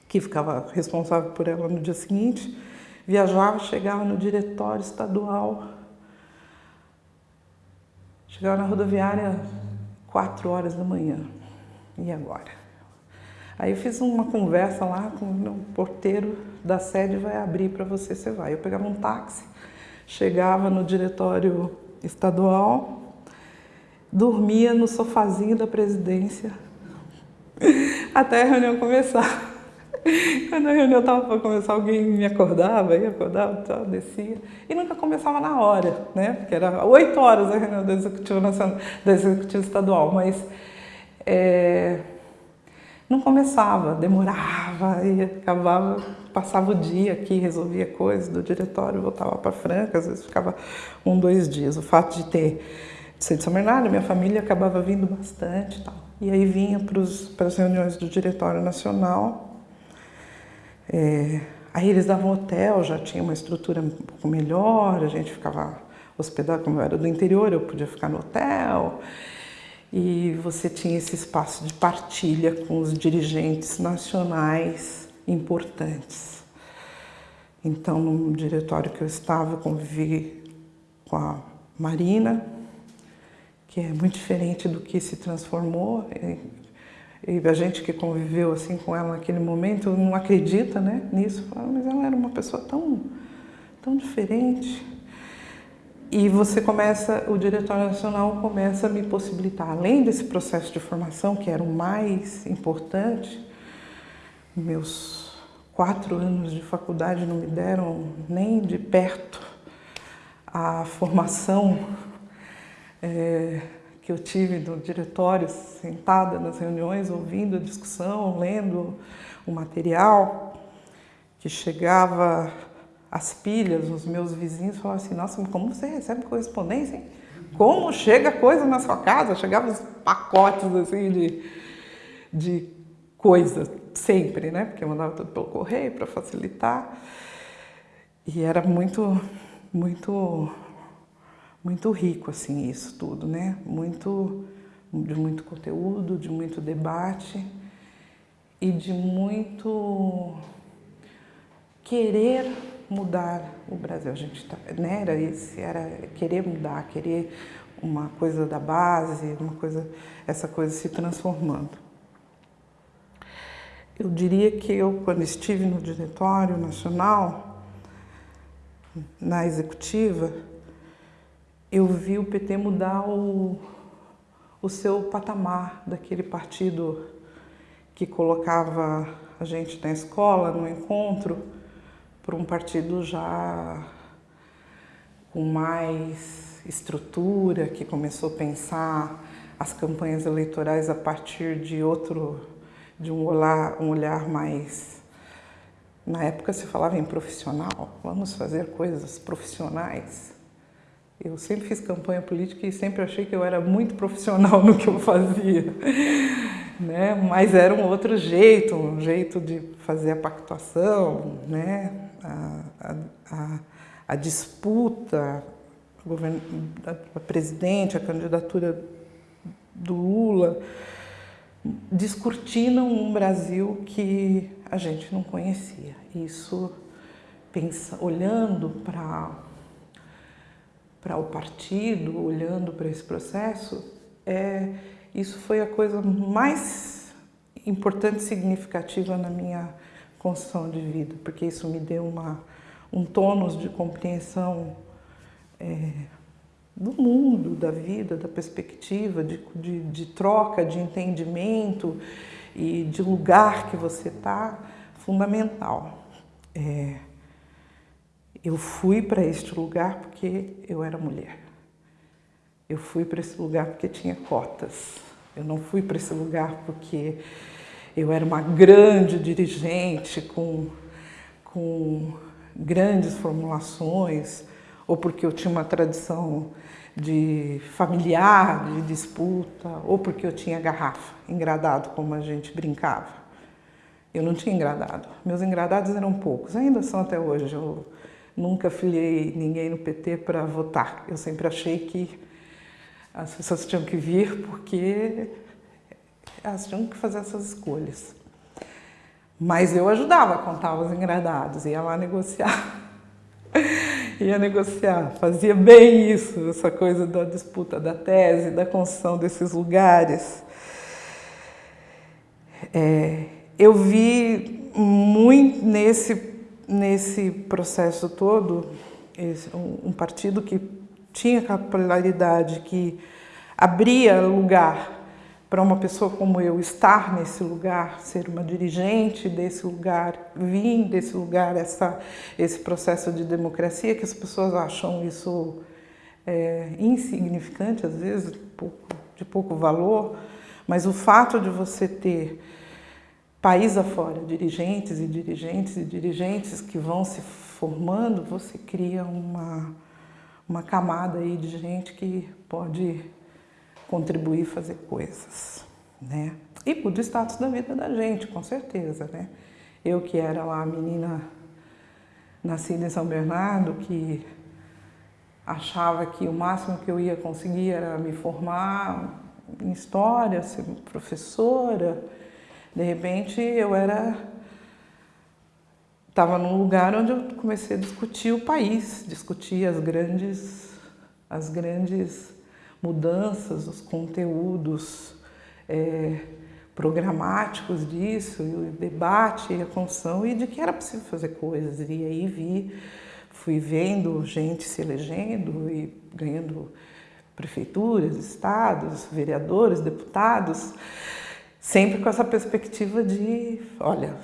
que ficava responsável por ela no dia seguinte, viajava, chegava no diretório estadual, chegava na rodoviária quatro horas da manhã. E agora? Aí eu fiz uma conversa lá com o porteiro da sede vai abrir para você, você vai. Eu pegava um táxi, chegava no diretório estadual, dormia no sofazinho da presidência até a reunião começar. Quando a reunião estava para começar, alguém me acordava, ia acordava, tal, descia. E nunca começava na hora, né? Porque era oito horas a reunião do Executivo Nacional, do Executivo Estadual, mas é, não começava, demorava e acabava, passava o dia aqui, resolvia coisas do diretório, voltava para Franca, às vezes ficava um, dois dias. O fato de ter ser de São Bernardo, minha família acabava vindo bastante e tal. E aí vinha para as reuniões do Diretório Nacional. É, aí eles davam hotel, já tinha uma estrutura um pouco melhor, a gente ficava hospedado, como eu era do interior, eu podia ficar no hotel e você tinha esse espaço de partilha com os dirigentes nacionais importantes. Então, no diretório que eu estava, eu convivi com a Marina, que é muito diferente do que se transformou. E a gente que conviveu assim com ela naquele momento não acredita né, nisso. Fala, mas ela era uma pessoa tão, tão diferente. E você começa, o Diretório Nacional começa a me possibilitar, além desse processo de formação, que era o mais importante, meus quatro anos de faculdade não me deram nem de perto a formação é, que eu tive no diretório, sentada nas reuniões, ouvindo a discussão, lendo o material, que chegava as pilhas, os meus vizinhos falavam assim, nossa, como você recebe correspondência, hein? Como chega coisa na sua casa? Chegavam os pacotes assim de, de coisa, sempre, né? Porque eu mandava tudo pelo correio para facilitar. E era muito, muito, muito rico, assim, isso tudo, né? Muito, de muito conteúdo, de muito debate e de muito querer mudar o Brasil. A gente tá, né, era esse, era querer mudar, querer uma coisa da base, uma coisa, essa coisa se transformando. Eu diria que eu, quando estive no Diretório Nacional, na executiva, eu vi o PT mudar o, o seu patamar daquele partido que colocava a gente na escola, no encontro, por um partido já com mais estrutura, que começou a pensar as campanhas eleitorais a partir de outro, de um olhar, um olhar mais... Na época se falava em profissional, vamos fazer coisas profissionais. Eu sempre fiz campanha política e sempre achei que eu era muito profissional no que eu fazia. Né? Mas era um outro jeito, um jeito de fazer a pactuação, né? a, a, a disputa a presidente, a candidatura do Lula, descortinam um Brasil que a gente não conhecia. Isso, pensa, olhando para para o partido, olhando para esse processo, é, isso foi a coisa mais importante e significativa na minha construção de vida, porque isso me deu uma, um tônus de compreensão é, do mundo, da vida, da perspectiva, de, de, de troca, de entendimento e de lugar que você está, fundamental. É, eu fui para este lugar porque eu era mulher. Eu fui para esse lugar porque tinha cotas. Eu não fui para esse lugar porque eu era uma grande dirigente com, com grandes formulações, ou porque eu tinha uma tradição de familiar, de disputa, ou porque eu tinha garrafa, engradado, como a gente brincava. Eu não tinha engradado. Meus engradados eram poucos, ainda são até hoje. Eu nunca filiei ninguém no PT para votar. Eu sempre achei que as pessoas tinham que vir porque elas tinham que fazer essas escolhas. Mas eu ajudava a contar os engradados, ia lá negociar. ia negociar, fazia bem isso, essa coisa da disputa da tese, da construção desses lugares. É, eu vi muito nesse, nesse processo todo um, partido que tinha capilaridade, que abria lugar para uma pessoa como eu estar nesse lugar, ser uma dirigente desse lugar, vir desse lugar, essa, esse processo de democracia, que as pessoas acham isso é, insignificante, às vezes, pouco, de pouco valor, mas o fato de você ter país afora, dirigentes e dirigentes e dirigentes que vão se formando, você cria uma, uma camada aí de gente que pode contribuir fazer coisas, né? E muda o status da vida da gente, com certeza, né? Eu que era lá a menina nascida em São Bernardo, que achava que o máximo que eu ia conseguir era me formar em história, ser professora, de repente eu era estava num lugar onde eu comecei a discutir o país, discutir as grandes as grandes mudanças, os conteúdos é, programáticos disso, e o debate e a construção e de que era possível fazer coisas. E aí vi, fui vendo gente se elegendo e ganhando prefeituras, estados, vereadores, deputados sempre com essa perspectiva de, olha,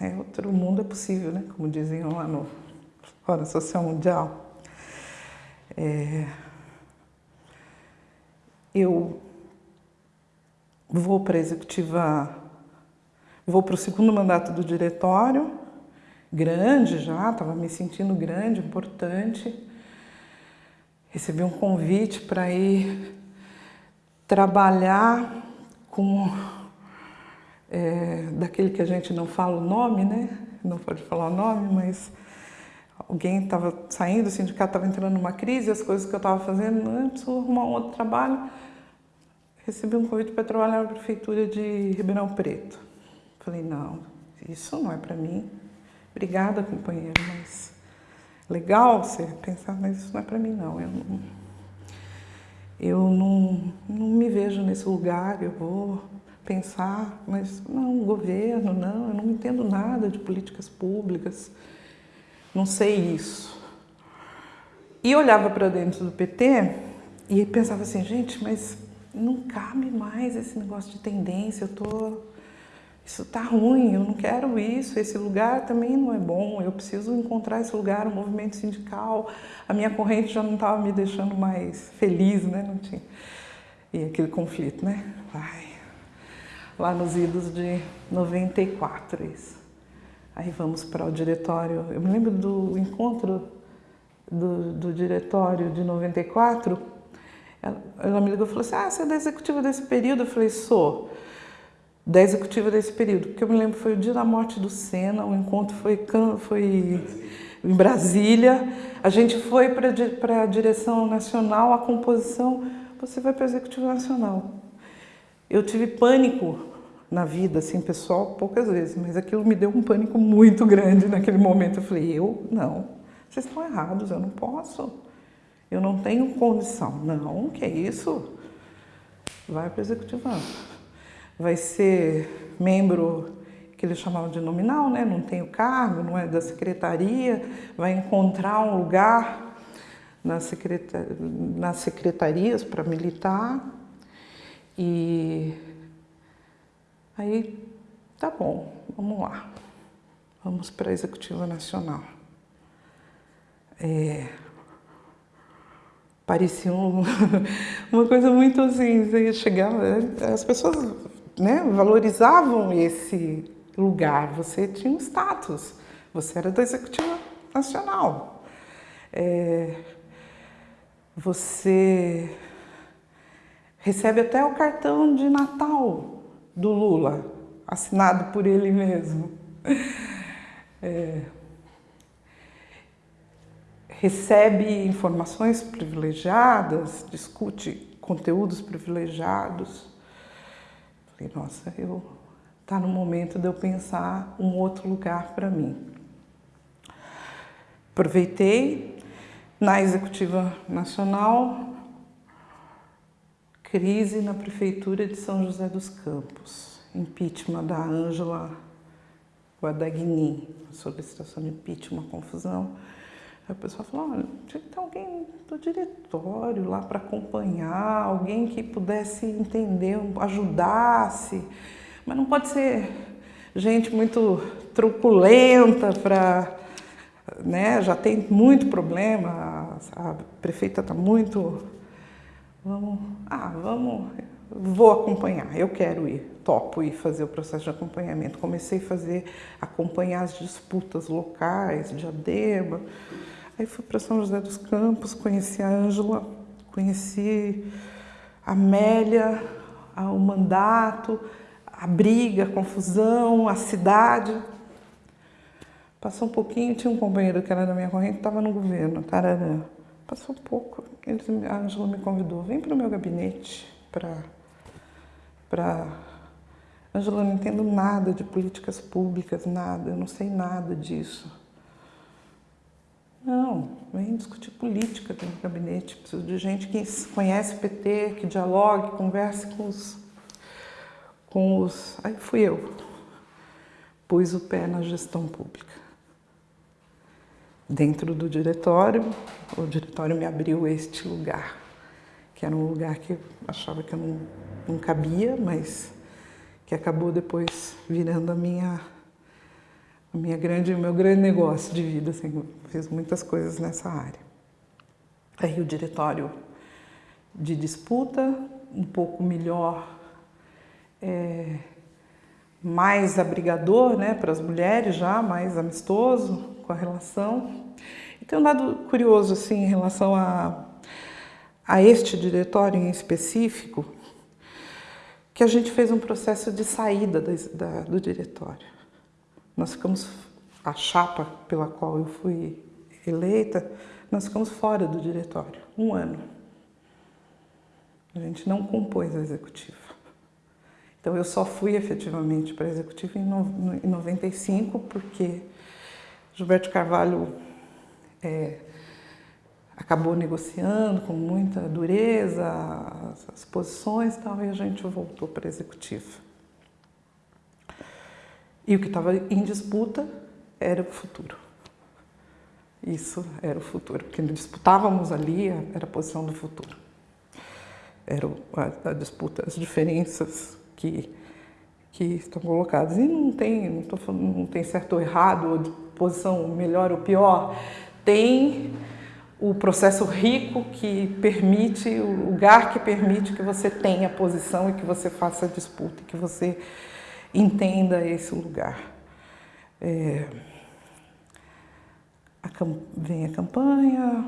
é, outro mundo é possível, né? Como diziam lá no Fórum Social Mundial. É, eu vou para a executiva, vou para o segundo mandato do diretório, grande já, estava me sentindo grande, importante. Recebi um convite para ir trabalhar com é, daquele que a gente não fala o nome, né? Não pode falar o nome, mas alguém estava saindo, o sindicato estava entrando numa crise, as coisas que eu estava fazendo, antes de arrumar um outro trabalho, recebi um convite para trabalhar na prefeitura de Ribeirão Preto. Falei, não, isso não é para mim. Obrigada, companheiro, mas legal você pensar, mas isso não é para mim, não. Eu não, eu não, não me vejo nesse lugar, eu vou pensar, mas não, governo, não, eu não entendo nada de políticas públicas, não sei isso. E olhava para dentro do PT e pensava assim, gente, mas não cabe mais esse negócio de tendência, eu tô isso tá ruim, eu não quero isso, esse lugar também não é bom, eu preciso encontrar esse lugar, o movimento sindical, a minha corrente já não estava me deixando mais feliz, né? Não tinha. E aquele conflito, né? Ai, lá nos idos de 94 isso. Aí vamos para o diretório, eu me lembro do encontro do, do diretório de 94, ela, ela me ligou e falou assim, ah, você é da executiva desse período? Eu falei, sou da executiva desse período, porque eu me lembro foi o dia da morte do Senna, o encontro foi, foi em Brasília, a gente foi para a direção nacional, a composição, você vai para a executiva nacional. Eu tive pânico na vida, assim, pessoal, poucas vezes, mas aquilo me deu um pânico muito grande naquele momento. Eu falei, eu? Não, vocês estão errados, eu não posso. Eu não tenho condição. Não, que é isso? Vai para o executivo. Vai ser membro que eles chamavam de nominal, né? não tem o cargo, não é da secretaria, vai encontrar um lugar nas, secretar nas secretarias para militar e Aí, tá bom, vamos lá. Vamos para a Executiva Nacional. É, parecia um, uma coisa muito assim, você chegava, as pessoas né, valorizavam esse lugar, você tinha um status, você era da Executiva Nacional. É, você recebe até o cartão de Natal do Lula. assinado por ele mesmo. É, recebe informações privilegiadas, discute conteúdos privilegiados. Falei, nossa, eu está no momento de eu pensar um outro lugar para mim. Aproveitei na Executiva Nacional, crise na Prefeitura de São José dos Campos, impeachment da Ângela Guadagni, solicitação de impeachment, confusão. Aí o pessoal falou, olha, tinha que ter alguém do diretório lá para acompanhar, alguém que pudesse entender, ajudasse. Mas não pode ser gente muito truculenta para... Né? Já tem muito problema, a prefeita está muito... Vamos, ah, vamos, vou acompanhar, eu quero ir, topo ir fazer o processo de acompanhamento. Comecei a fazer, acompanhar as disputas locais, de Adema, Aí fui para São José dos Campos, conheci a Ângela, conheci a Amélia, o mandato, a briga, a confusão, a cidade. Passou um pouquinho, tinha um companheiro que era da minha corrente, estava no governo, Tararã. Passou um pouco, a Ângela me convidou, vem para o meu gabinete para... Pra... Ângela, não entendo nada de políticas públicas, nada, eu não sei nada disso. Não, vem discutir política dentro do gabinete. Preciso de gente que conhece o PT, que dialogue, converse com os, com os... Aí fui eu. Pus o pé na gestão pública. Dentro do diretório, o diretório me abriu este lugar, que era um lugar que eu achava que eu não, não cabia, mas que acabou depois virando a minha a minha grande, o meu grande negócio de vida, assim, fiz muitas coisas nessa área. Aí o diretório de disputa, um pouco melhor, é, mais abrigador né, para as mulheres já, mais amistoso com a relação. E tem um dado curioso assim, em relação a, a este diretório em específico, que a gente fez um processo de saída da, da, do diretório. Nós ficamos, a chapa pela qual eu fui eleita, nós ficamos fora do diretório, um ano. A gente não compôs a executiva. Então eu só fui efetivamente para a executiva em 95, porque Gilberto Carvalho é, acabou negociando com muita dureza as, as posições e tal, e a gente voltou para a executiva. E o que estava em disputa era o futuro. Isso era o futuro, porque disputávamos ali, era a posição do futuro. Era a, a disputa, as diferenças que, que estão colocadas. E não tem, não, tô falando, não tem certo ou errado, posição melhor ou pior. Tem o processo rico que permite, o lugar que permite que você tenha posição e que você faça disputa, que você entenda esse lugar. É, a, vem a campanha,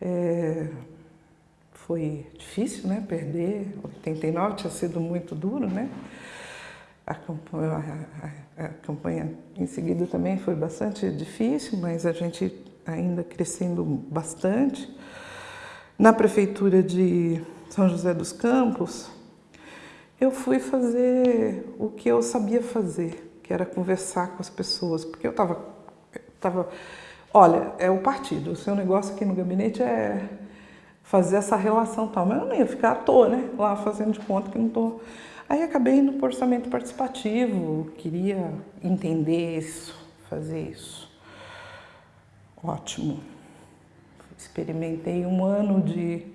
é, foi difícil, né, perder, 89 tinha sido muito duro, né, a campanha, a, a campanha em seguida também foi bastante difícil, mas a gente ainda crescendo bastante. Na prefeitura de São José dos Campos, eu fui fazer o que eu sabia fazer, que era conversar com as pessoas, porque eu estava, tava, olha, é o partido, o seu negócio aqui no gabinete é fazer essa relação tal, mas eu não ia ficar à toa, né, lá fazendo de conta que não estou... Aí acabei indo para o orçamento participativo, queria entender isso, fazer isso. Ótimo. Experimentei um ano de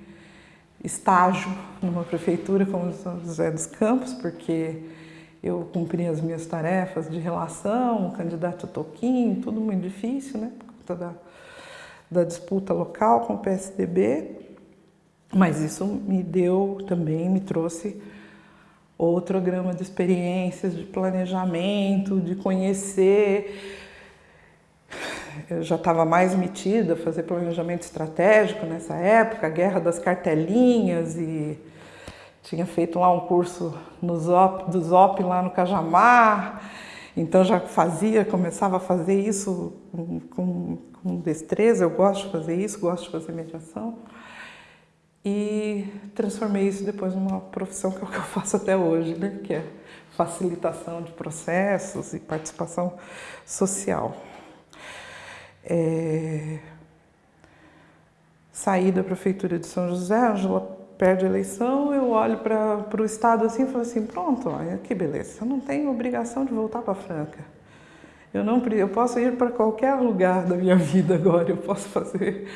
estágio numa prefeitura como São José dos Campos, porque eu cumpri as minhas tarefas de relação, candidato a Toquinho, tudo muito difícil, né, por conta da, da disputa local com o PSDB, mas isso me deu também, me trouxe outro grama de experiências, de planejamento, de conhecer. Eu já estava mais metida a fazer planejamento estratégico nessa época, guerra das cartelinhas e, tinha feito lá um curso no Zop, do Zop lá no Cajamar, então já fazia, começava a fazer isso com, com, com destreza, eu gosto de fazer isso, gosto de fazer mediação. E transformei isso depois numa profissão que é o que eu faço até hoje, né? que é facilitação de processos e participação social. É... Saí da prefeitura de São José, Angela perde a eleição, eu olho para o Estado assim e falo assim, pronto, olha que beleza, eu não tenho obrigação de voltar para Franca. Eu, não, eu posso ir para qualquer lugar da minha vida agora, eu posso fazer...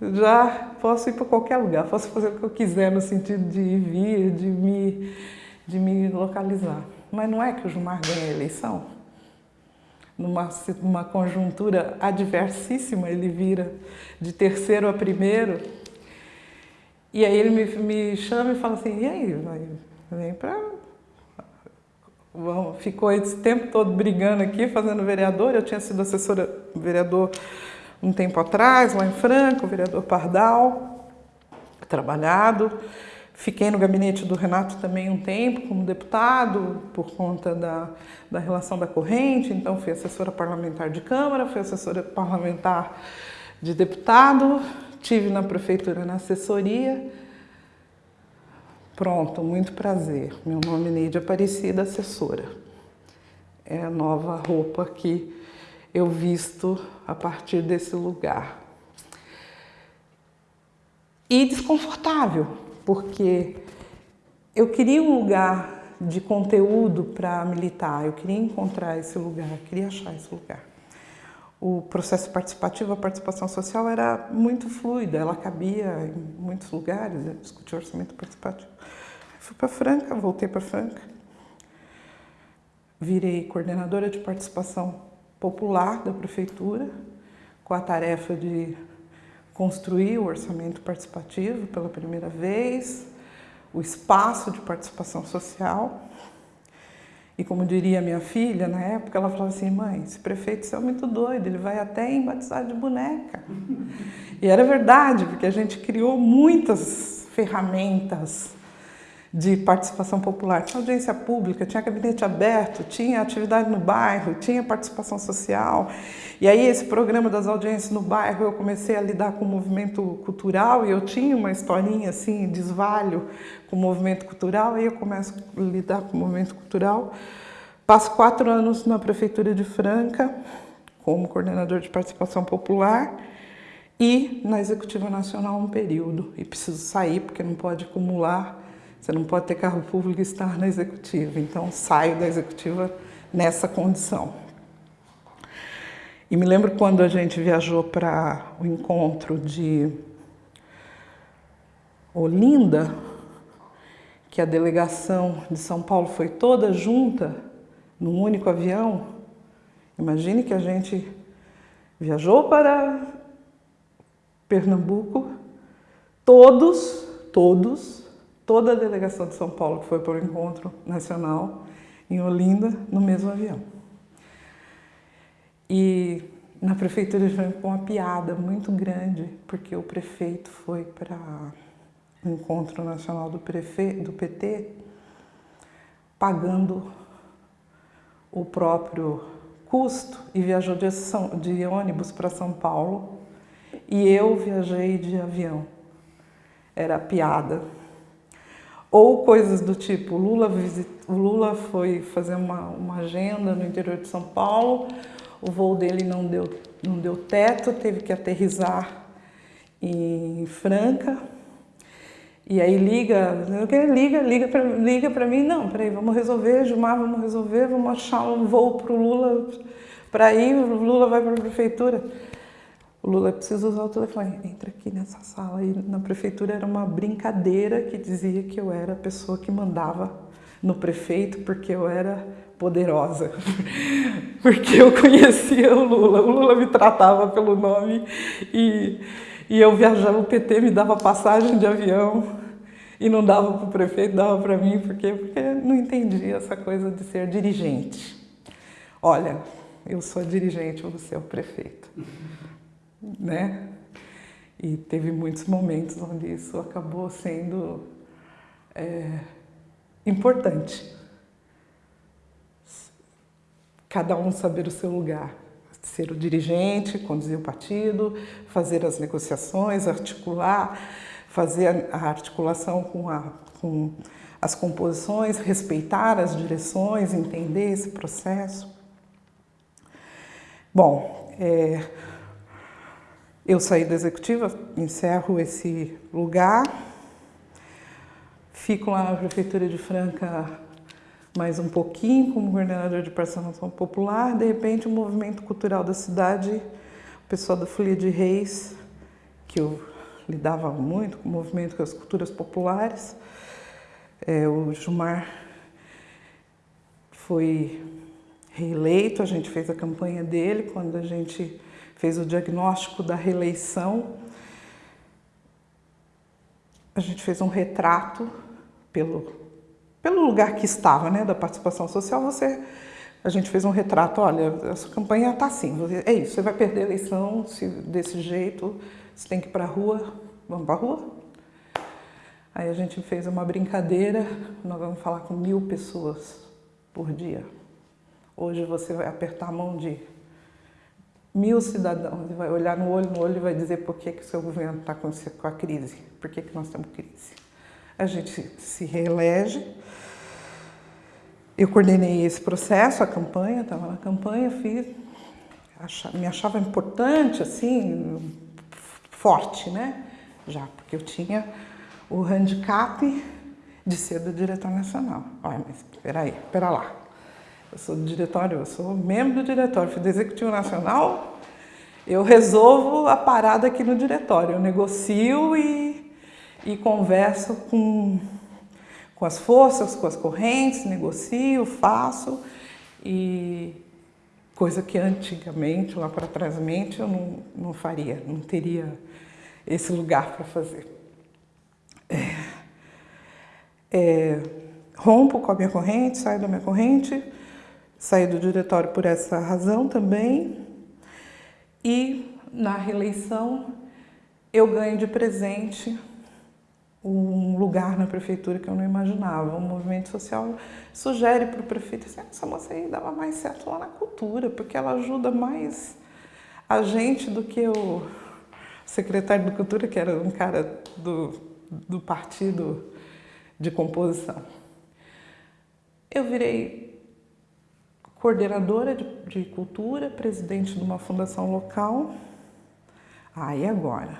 Já posso ir para qualquer lugar, posso fazer o que eu quiser no sentido de ir vir, de me de me localizar. Mas não é que o Gilmar ganha a eleição? Numa uma conjuntura adversíssima, ele vira de terceiro a primeiro. E aí ele me, me chama e fala assim, e aí, vem para... Ficou esse tempo todo brigando aqui, fazendo vereador. Eu tinha sido assessora vereador um tempo atrás, lá em Franco, o vereador Pardal, trabalhado. Fiquei no gabinete do Renato também um tempo como deputado, por conta da, da relação da corrente, então fui assessora parlamentar de Câmara, fui assessora parlamentar de deputado, tive na prefeitura na assessoria. Pronto, muito prazer. Meu nome é Neide Aparecida, assessora. É a nova roupa que eu visto a partir desse lugar. E desconfortável, porque eu queria um lugar de conteúdo para militar, eu queria encontrar esse lugar, eu queria achar esse lugar. O processo participativo, a participação social era muito fluida, ela cabia em muitos lugares, eu discuti orçamento participativo. Fui para Franca, voltei para Franca, virei coordenadora de participação popular da prefeitura, com a tarefa de construir o orçamento participativo pela primeira vez, o espaço de participação social. E como diria minha filha, na época, ela falava assim, mãe, esse prefeito é muito doido, ele vai até em de boneca. e era verdade, porque a gente criou muitas ferramentas de participação popular. Tinha audiência pública, tinha gabinete aberto, tinha atividade no bairro, tinha participação social. E aí esse programa das audiências no bairro eu comecei a lidar com o movimento cultural e eu tinha uma historinha assim, desvalho com o movimento cultural, aí eu começo a lidar com o movimento cultural. Passo quatro anos na Prefeitura de Franca como coordenador de participação popular e na Executiva Nacional um período. E preciso sair porque não pode acumular você não pode ter carro público e estar na executiva. Então, saio da executiva nessa condição. E me lembro quando a gente viajou para o encontro de Olinda, que a delegação de São Paulo foi toda junta num único avião. Imagine que a gente viajou para Pernambuco, todos, todos toda a delegação de São Paulo que foi para o encontro nacional em Olinda no mesmo avião. E na prefeitura de Franca uma piada muito grande, porque o prefeito foi para o encontro nacional do, prefe... do PT pagando o próprio custo e viajou de, São... de ônibus para São Paulo e eu viajei de avião. Era piada. Ou coisas do tipo, Lula, visit... Lula foi fazer uma, uma agenda no interior de São Paulo, o voo dele não deu, não deu teto, teve que aterrizar em Franca, e aí liga, liga, liga para liga mim, não, peraí, vamos resolver, Gilmar, vamos resolver, vamos achar um voo para o Lula para ir, o Lula vai para a prefeitura. O Lula precisa usar o telefone. Entra aqui nessa sala. E na prefeitura era uma brincadeira que dizia que eu era a pessoa que mandava no prefeito porque eu era poderosa. porque eu conhecia o Lula. O Lula me tratava pelo nome e, e eu viajava, o PT me dava passagem de avião e não dava para o prefeito, dava para mim, porque, porque não entendia essa coisa de ser dirigente. Olha, eu sou dirigente, você é o prefeito né? E teve muitos momentos onde isso acabou sendo é, importante. Cada um saber o seu lugar. Ser o dirigente, conduzir o partido, fazer as negociações, articular, fazer a articulação com, a, com as composições, respeitar as direções, entender esse processo. Bom, é, eu saí da executiva, encerro esse lugar, fico lá na Prefeitura de Franca mais um pouquinho como coordenador de participação popular, de repente o movimento cultural da cidade, o pessoal da Folia de Reis, que eu lidava muito com o movimento com as culturas populares, é, o Gilmar foi reeleito, a gente fez a campanha dele quando a gente fez o diagnóstico da reeleição. A gente fez um retrato pelo, pelo lugar que estava, né, da participação social. Você, a gente fez um retrato, olha, essa campanha está assim, é isso, você vai perder a eleição se, desse jeito, você tem que ir para a rua, vamos para a rua? Aí a gente fez uma brincadeira, nós vamos falar com mil pessoas por dia. Hoje você vai apertar a mão de mil cidadãos e vai olhar no olho no olho e vai dizer por que, que o seu governo está com, a crise, por que, que nós temos crise. A gente se reelege. Eu coordenei esse processo, a campanha, estava na campanha, fiz, me achava importante, assim, forte, né? Já, porque eu tinha o handicap de ser do diretor nacional. Olha, mas espera aí, espera lá. Eu sou do diretório, eu sou membro do diretório, fui do Executivo Nacional, eu resolvo a parada aqui no diretório, eu negocio e, e converso com, com as forças, com as correntes, negocio, faço, e coisa que antigamente, lá para trás, eu não, não faria, não teria esse lugar para fazer. É, é, rompo com a minha corrente, saio da minha corrente, Saí do diretório por essa razão também. E na reeleição eu ganho de presente um lugar na prefeitura que eu não imaginava. O movimento social sugere para o prefeito assim, essa moça aí dava mais certo lá na cultura, porque ela ajuda mais a gente do que o secretário de cultura, que era um cara do, do partido de composição. Eu virei coordenadora de, de cultura, presidente de uma fundação local. Aí ah, agora?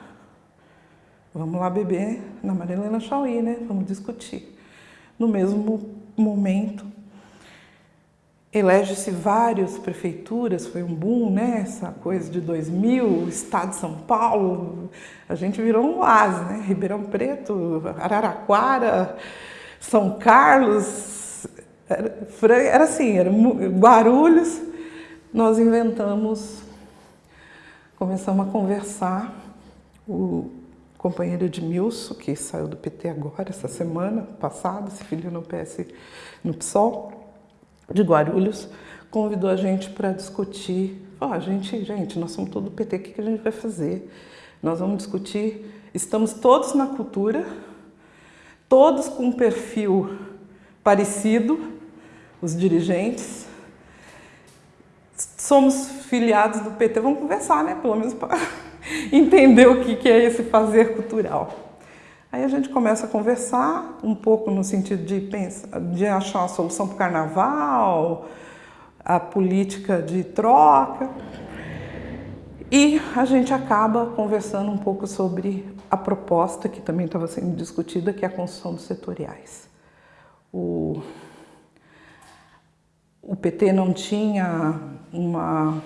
Vamos lá beber na Marilena Chauí, né? Vamos discutir. No mesmo momento, elege-se várias prefeituras, foi um boom, né? Essa coisa de 2000, Estado de São Paulo, a gente virou um oásis, né? Ribeirão Preto, Araraquara, São Carlos, era, era assim, era Guarulhos, nós inventamos, começamos a conversar, o companheiro Edmilson, que saiu do PT agora, essa semana passada, se filiou no PS, no PSOL, de Guarulhos, convidou a gente para discutir, ó, oh, gente, gente, nós somos todo PT, o que a gente vai fazer? Nós vamos discutir, estamos todos na cultura, todos com um perfil parecido, os dirigentes. Somos filiados do PT, vamos conversar, né? Pelo menos para entender o que é esse fazer cultural. Aí a gente começa a conversar um pouco no sentido de, pensar, de achar uma solução para o carnaval, a política de troca. E a gente acaba conversando um pouco sobre a proposta que também estava sendo discutida, que é a construção dos setoriais. O o PT não tinha uma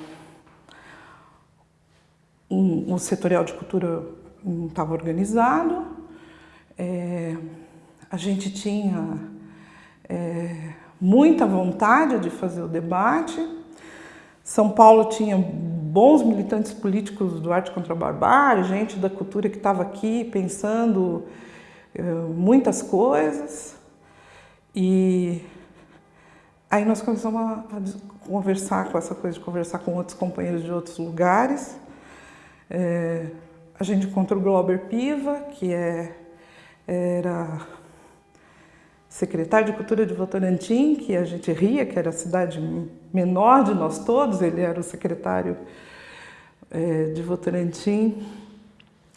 um, um setorial de cultura não estava organizado, é, a gente tinha é, muita vontade de fazer o debate, São Paulo tinha bons militantes políticos do Arte contra a Barbárie, gente da cultura que estava aqui pensando é, muitas coisas, e Aí nós começamos a, a, conversar com essa coisa de conversar com outros companheiros de outros lugares. É, a gente encontrou o Glauber Piva, que é, era secretário de Cultura de Votorantim, que a gente ria, que era a cidade menor de nós todos, ele era o secretário é, de Votorantim.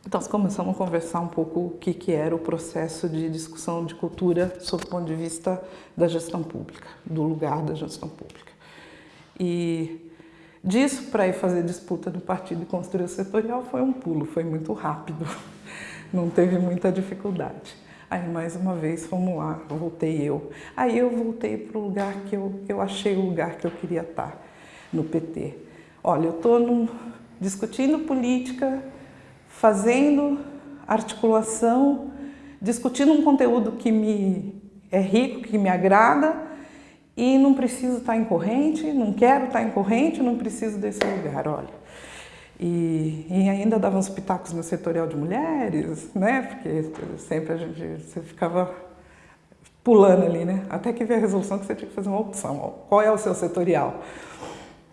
Então, começamos a conversar um pouco o que, que era o processo de discussão de cultura sob o ponto de vista da gestão pública, do lugar da gestão pública. E disso para ir fazer disputa no partido e construir o setorial foi um pulo, foi muito rápido, não teve muita dificuldade. Aí mais uma vez fomos lá, voltei eu. Aí eu voltei para o lugar que eu, eu achei o lugar que eu queria estar, no PT. Olha, eu estou discutindo política, fazendo articulação, discutindo um conteúdo que me é rico, que me agrada e não preciso estar em corrente, não quero estar em corrente, não preciso desse lugar, olha. E, e, ainda dava uns pitacos no setorial de mulheres, né? Porque sempre a gente você ficava pulando ali, né? Até que veio a resolução que você tinha que fazer uma opção. Qual é o seu setorial?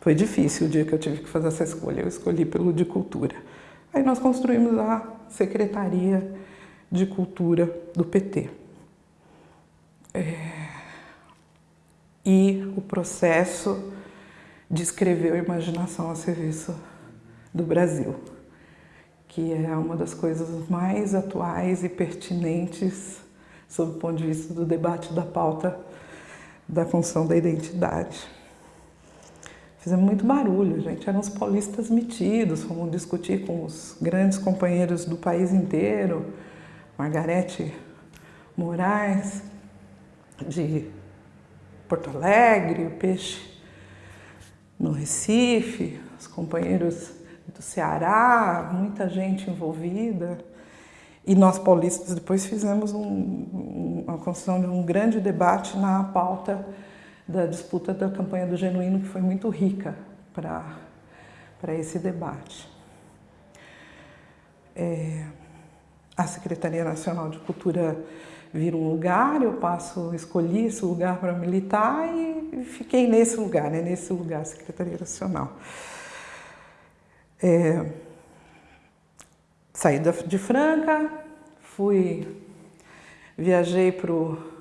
Foi difícil o dia que eu tive que fazer essa escolha. Eu escolhi pelo de cultura. Aí nós construímos a Secretaria de Cultura do PT. É... E o processo de escrever a imaginação a serviço do Brasil, que é uma das coisas mais atuais e pertinentes sob o ponto de vista do debate da pauta da função da identidade. Fizemos muito barulho, gente. Eram os paulistas metidos, fomos discutir com os grandes companheiros do país inteiro, Margarete Moraes, de Porto Alegre, o Peixe no Recife, os companheiros do Ceará, muita gente envolvida. E nós paulistas depois fizemos um, uma construção de um grande debate na pauta da disputa da campanha do Genuíno, que foi muito rica para esse debate. É, a Secretaria Nacional de Cultura vira um lugar, eu passo, escolhi esse lugar para militar e fiquei nesse lugar, né, nesse lugar, Secretaria Nacional. É, saí de Franca, fui, viajei para o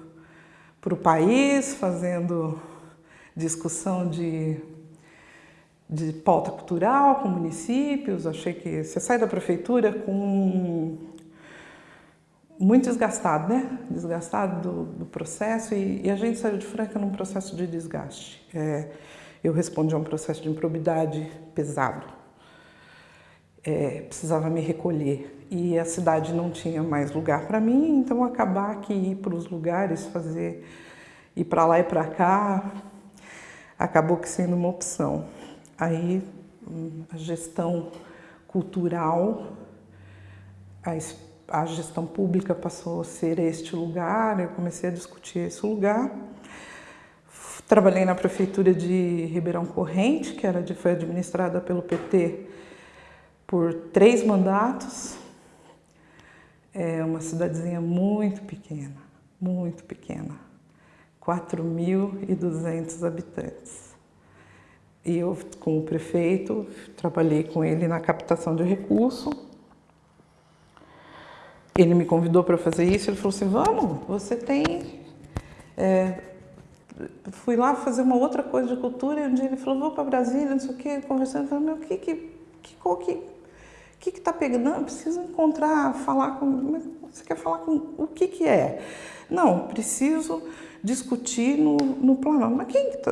país fazendo discussão de, de pauta cultural com municípios. Achei que você sai da prefeitura com muito desgastado, né? Desgastado do, do processo e, e, a gente saiu de Franca num processo de desgaste. É, eu respondi a um processo de improbidade pesado é, precisava me recolher e a cidade não tinha mais lugar para mim, então acabar que ir para os lugares, fazer ir para lá e para cá, acabou que sendo uma opção. Aí a gestão cultural, a, a gestão pública passou a ser este lugar, eu comecei a discutir esse lugar. Trabalhei na prefeitura de Ribeirão Corrente, que era foi administrada pelo PT por três mandatos. É uma cidadezinha muito pequena, muito pequena, 4.200 habitantes. E eu, com o prefeito, trabalhei com ele na captação de recurso. Ele me convidou para fazer isso, ele falou assim, vamos, você tem... É, fui lá fazer uma outra coisa de cultura e um dia ele falou, vou para Brasília, não sei o quê, conversando, falei, meu, que, que, que, que, o que está pegando? Não, preciso encontrar, falar com. Você quer falar com o que, que é? Não, preciso discutir no, no plano. Mas quem está.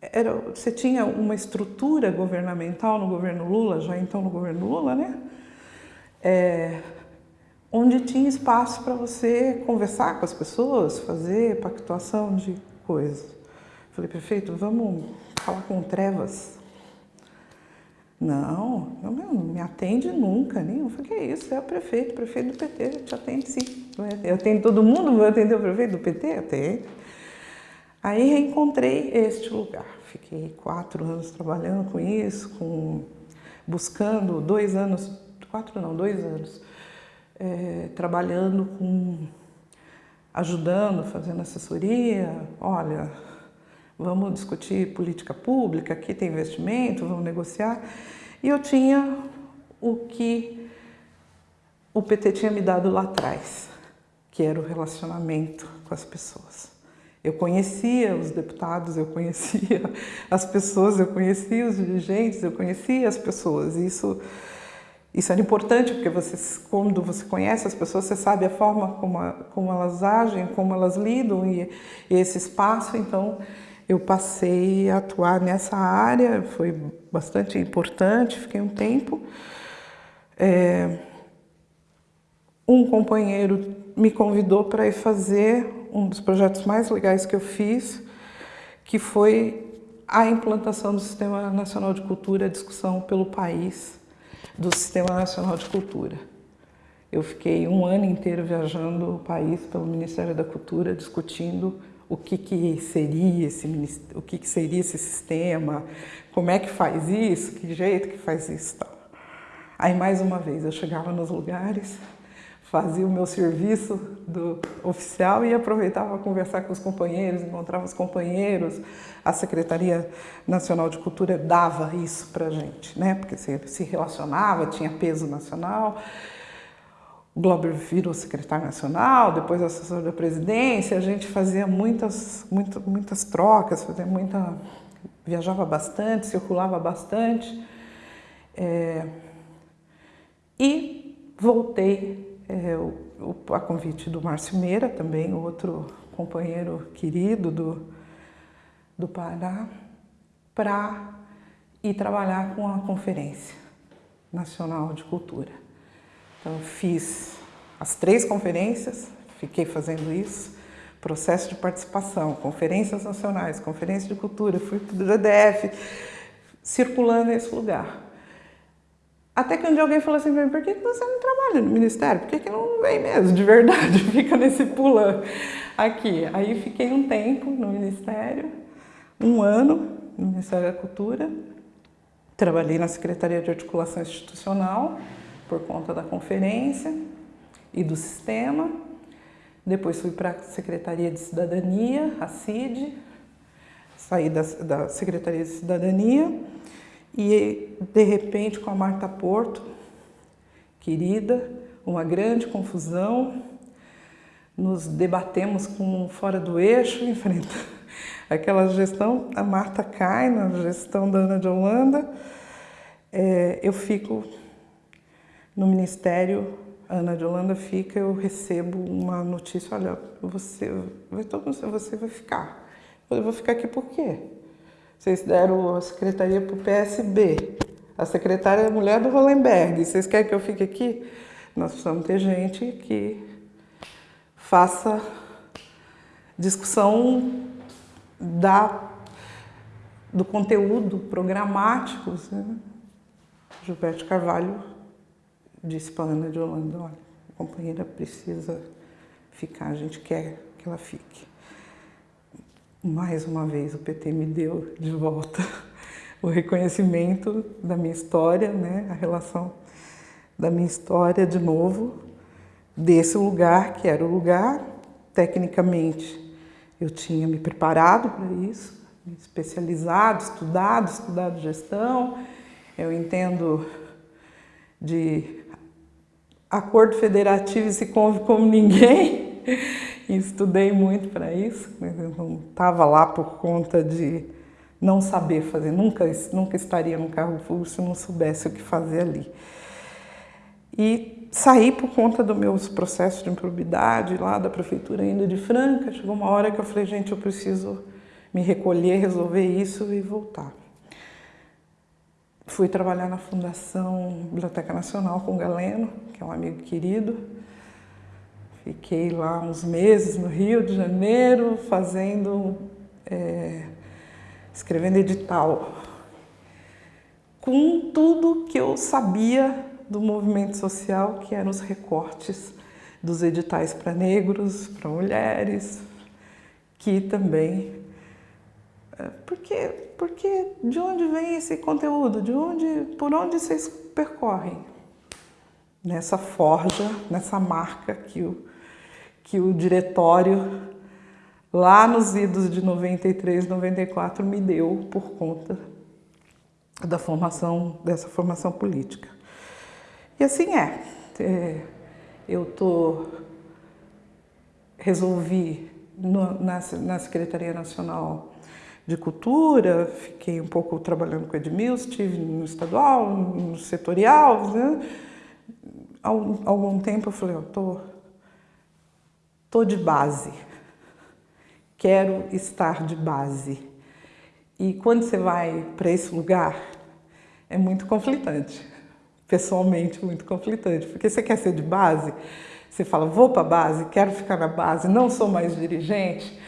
Era, você tinha uma estrutura governamental no governo Lula, já então no governo Lula, né? É, onde tinha espaço para você conversar com as pessoas, fazer pactuação de coisas. Falei, prefeito, vamos falar com trevas. Não, não, me atende nunca, nem eu falei, que é isso, é o prefeito, o prefeito do PT, te atende sim. Eu atendo todo mundo, vou atender o prefeito do PT? Atende. Aí reencontrei este lugar, fiquei quatro anos trabalhando com isso, com, buscando dois anos, quatro não, dois anos, é, trabalhando com, ajudando, fazendo assessoria, olha, vamos discutir política pública, aqui tem investimento, vamos negociar. E eu tinha o que o PT tinha me dado lá atrás, que era o relacionamento com as pessoas. Eu conhecia os deputados, eu conhecia as pessoas, eu conhecia os dirigentes, eu conhecia as pessoas. Isso, isso era importante porque você, quando você conhece as pessoas, você sabe a forma como, como elas agem, como elas lidam e, e esse espaço. Então, eu passei a atuar nessa área, foi bastante importante, fiquei um tempo. É, um companheiro me convidou para ir fazer um dos projetos mais legais que eu fiz, que foi a implantação do Sistema Nacional de Cultura, a discussão pelo país do Sistema Nacional de Cultura. Eu fiquei um ano inteiro viajando o país pelo Ministério da Cultura, discutindo o que, que seria esse o que, que seria esse sistema, como é que faz isso, que jeito que faz isso, tal. Aí mais uma vez eu chegava nos lugares, fazia o meu serviço do oficial e aproveitava conversar com os companheiros, encontrava os companheiros. A Secretaria Nacional de Cultura dava isso para gente, né? Porque se relacionava, tinha peso nacional. O virou secretário nacional, depois assessor da presidência, a gente fazia muitas, muitas, muitas trocas, fazia muita, viajava bastante, circulava bastante. É, e voltei é, o, a convite do Márcio Meira, também outro companheiro querido do, do Pará, para ir trabalhar com a Conferência Nacional de Cultura. Então, fiz as três conferências, fiquei fazendo isso, processo de participação, conferências nacionais, conferência de cultura, fui para o GDF, circulando nesse lugar. Até que um dia alguém falou assim para mim, por que você não trabalha no Ministério? Por que, que não vem mesmo, de verdade, fica nesse pulando aqui? Aí fiquei um tempo no Ministério, um ano no Ministério da Cultura, trabalhei na Secretaria de Articulação Institucional, por conta da conferência e do sistema. Depois fui para a Secretaria de Cidadania, a CID, saí da, da Secretaria de Cidadania e, de repente, com a Marta Porto, querida, uma grande confusão, nos debatemos com fora do eixo, enfrentando aquela gestão, a Marta cai na gestão da Ana de Holanda, é, eu fico no Ministério, Ana de Holanda fica, eu recebo uma notícia, olha, você vai, você vai ficar. Eu vou ficar aqui por quê? Vocês deram a secretaria para o PSB, a secretária é a mulher do Hollenberg, vocês querem que eu fique aqui? Nós precisamos ter gente que faça discussão da, do conteúdo programático. Né? Gilberto Carvalho disse para Ana de Holanda, olha, a companheira precisa ficar, a gente quer que ela fique. Mais uma vez o PT me deu de volta o reconhecimento da minha história, né, a relação da minha história de novo, desse lugar que era o lugar, tecnicamente eu tinha me preparado para isso, me especializado, estudado, estudado gestão, eu entendo de acordo federativo e se conve como ninguém. Estudei muito para isso, não estava lá por conta de não saber fazer, nunca, nunca estaria no carro público se não soubesse o que fazer ali. E saí por conta dos meus processos de improbidade lá da prefeitura ainda de Franca. Chegou uma hora que eu falei, gente, eu preciso me recolher, resolver isso e voltar. Fui trabalhar na Fundação Biblioteca Nacional com Galeno, que é um amigo querido. Fiquei lá uns meses no Rio de Janeiro, fazendo, é, escrevendo edital, com tudo que eu sabia do movimento social, que eram os recortes dos editais para negros, para mulheres, que também porque, porque de onde vem esse conteúdo? De onde, por onde vocês percorrem? Nessa forja, nessa marca que o, que o diretório lá nos idos de 93, 94 me deu por conta da formação, dessa formação política. E assim é. é eu estou resolvi no, na, na Secretaria Nacional de Cultura, fiquei um pouco trabalhando com o Edmilson, estive no estadual, no setorial. Né? Algum tempo eu falei, eu tô, tô de base, quero estar de base. E quando você vai para esse lugar, é muito conflitante, pessoalmente muito conflitante, porque você quer ser de base, você fala, vou para a base, quero ficar na base, não sou mais dirigente,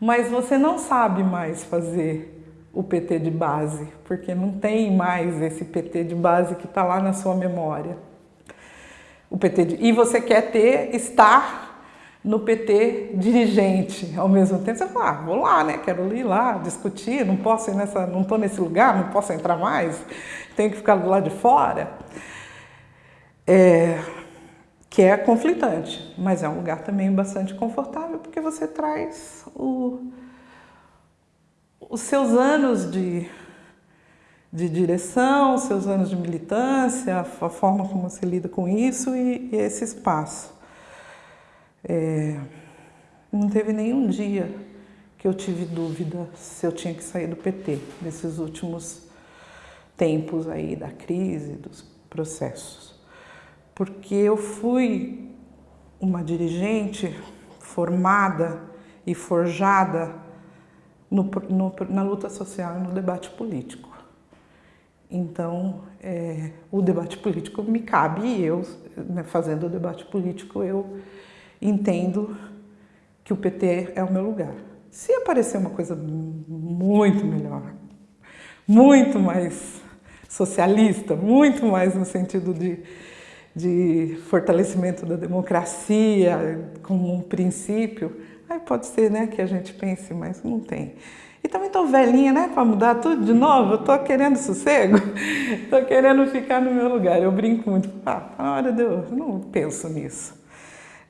mas você não sabe mais fazer o PT de base, porque não tem mais esse PT de base que está lá na sua memória. O PT de... E você quer ter, estar no PT dirigente ao mesmo tempo. Você fala, ah, vou lá, né? Quero ir lá discutir, não posso ir nessa, não estou nesse lugar, não posso entrar mais, tenho que ficar do lado de fora. É que é conflitante, mas é um lugar também bastante confortável porque você traz o, os seus anos de, de direção, os seus anos de militância, a forma como você lida com isso e, e esse espaço. É, não teve nenhum dia que eu tive dúvida se eu tinha que sair do PT nesses últimos tempos aí da crise, dos processos porque eu fui uma dirigente formada e forjada no, no, na luta social e no debate político. Então, é, o debate político me cabe e eu, né, fazendo o debate político, eu entendo que o PT é o meu lugar. Se aparecer uma coisa muito melhor, muito mais socialista, muito mais no sentido de de fortalecimento da democracia como um princípio, aí pode ser né, que a gente pense, mas não tem. E também estou velhinha, né, para mudar tudo de novo, eu estou querendo sossego, estou querendo ficar no meu lugar. Eu brinco muito, ah, na hora de eu, eu não penso nisso,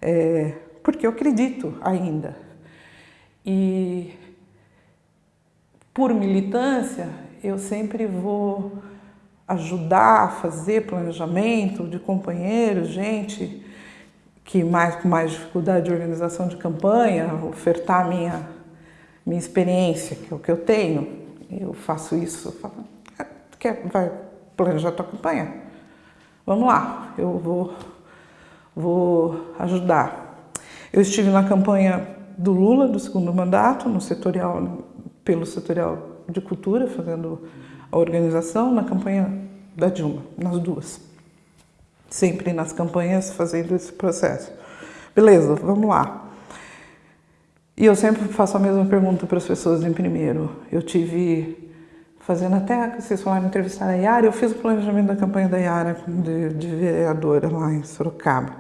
é, porque eu acredito ainda. E por militância, eu sempre vou ajudar a fazer planejamento de companheiros, gente que mais com mais dificuldade de organização de campanha, ofertar minha minha experiência, que é o que eu tenho. Eu faço isso, eu falo, ah, quer vai planejar tua campanha? Vamos lá, eu vou vou ajudar. Eu estive na campanha do Lula do segundo mandato, no setorial pelo setorial de cultura, fazendo a organização na campanha da Dilma, nas duas. Sempre nas campanhas fazendo esse processo. Beleza, vamos lá. E eu sempre faço a mesma pergunta para as pessoas em primeiro. Eu tive, fazendo até, vocês falaram, entrevistar a Yara, eu fiz o planejamento da campanha da Yara de, de vereadora lá em Sorocaba.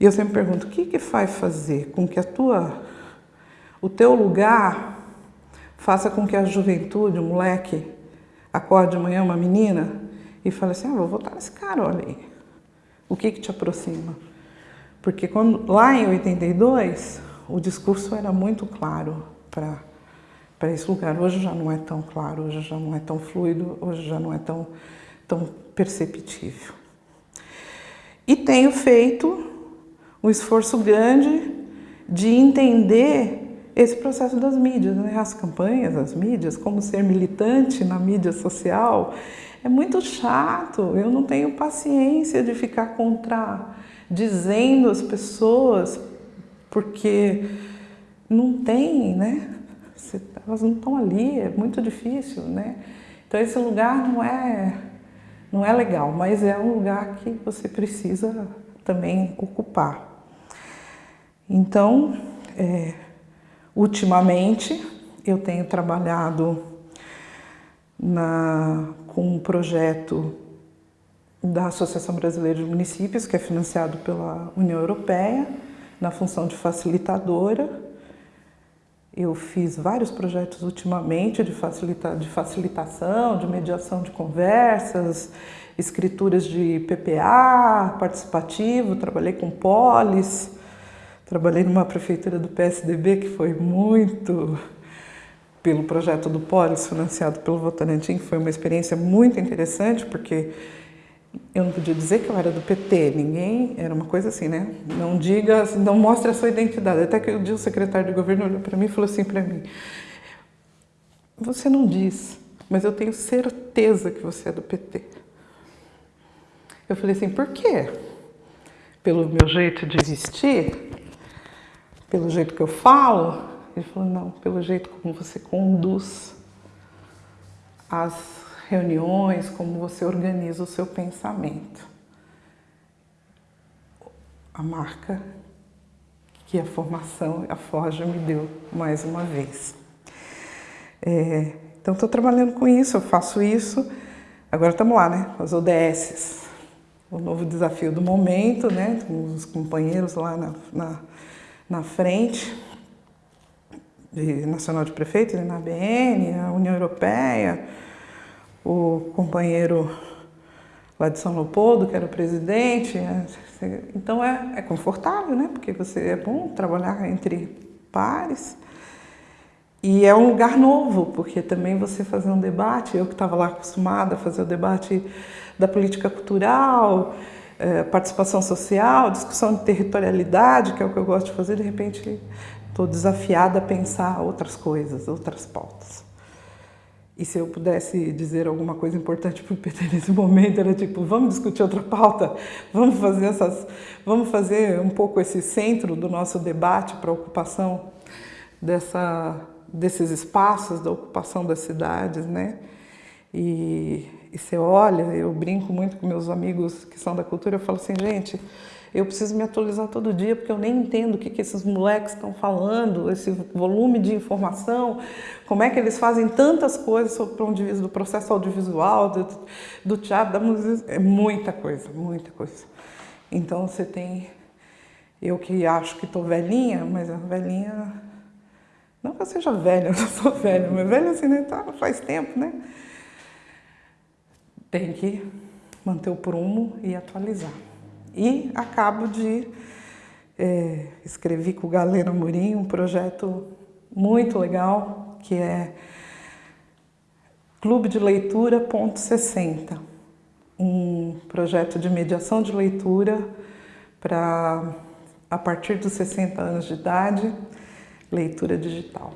E eu sempre pergunto, o que que faz fazer com que a tua, o teu lugar faça com que a juventude, o moleque, acorde de manhã uma menina e fala assim, ah, vou votar nesse cara, olha aí. O que que te aproxima? Porque quando, lá em 82, o discurso era muito claro para esse lugar. Hoje já não é tão claro, hoje já não é tão fluido, hoje já não é tão, tão perceptível. E tenho feito um esforço grande de entender esse processo das mídias, né? as campanhas, as mídias, como ser militante na mídia social, é muito chato. Eu não tenho paciência de ficar contradizendo as pessoas, porque não tem, né? Elas não estão ali, é muito difícil, né? Então esse lugar não é, não é legal, mas é um lugar que você precisa também ocupar. Então, é, Ultimamente, eu tenho trabalhado na, com um projeto da Associação Brasileira de Municípios, que é financiado pela União Europeia, na função de facilitadora. Eu fiz vários projetos ultimamente de, facilita de facilitação, de mediação de conversas, escrituras de PPA, participativo, trabalhei com polis, Trabalhei numa prefeitura do PSDB que foi muito pelo projeto do Polis, financiado pelo Votorantim, que foi uma experiência muito interessante, porque eu não podia dizer que eu era do PT, ninguém, era uma coisa assim, né? Não diga, não mostre a sua identidade. Até que um dia o secretário de governo olhou para mim e falou assim para mim: Você não diz, mas eu tenho certeza que você é do PT. Eu falei assim: Por quê? Pelo meu jeito de vestir? Pelo jeito que eu falo? Ele falou: Não, pelo jeito como você conduz as reuniões, como você organiza o seu pensamento. A marca que a formação, a Forja me deu mais uma vez. É, então, estou trabalhando com isso, eu faço isso. Agora estamos lá, né? As ODS, o novo desafio do momento, né? Com os companheiros lá na, na, na frente, de Nacional de Prefeitos, na ABN, a União Europeia, o companheiro lá de São Leopoldo, que era o presidente. É, então é, é confortável, né? Porque você é bom trabalhar entre pares. E é um lugar novo, porque também você fazer um debate, eu que estava lá acostumada a fazer o debate da política cultural, é, participação social, discussão de territorialidade, que é o que eu gosto de fazer, de repente estou desafiada a pensar outras coisas, outras pautas. E se eu pudesse dizer alguma coisa importante para o PT nesse momento, era tipo, vamos discutir outra pauta, vamos fazer essas, vamos fazer um pouco esse centro do nosso debate para a ocupação dessa, desses espaços, da ocupação das cidades, né? E, e você olha, eu brinco muito com meus amigos que são da cultura, eu falo assim, gente, eu preciso me atualizar todo dia porque eu nem entendo o que, que esses moleques estão falando, esse volume de informação, como é que eles fazem tantas coisas sobre do, do processo audiovisual, do, do teatro, da música, é muita coisa, muita coisa. Então você tem, eu que acho que estou velhinha, mas a velhinha, não que eu seja velha, eu não sou velha, mas velha assim, né, tá, faz tempo, né? Tem que manter o prumo e atualizar. E acabo de é, com o Galeno Murim um projeto muito legal que é Clube de Leitura ponto 60, um projeto de mediação de leitura para a partir dos 60 anos de idade, leitura digital.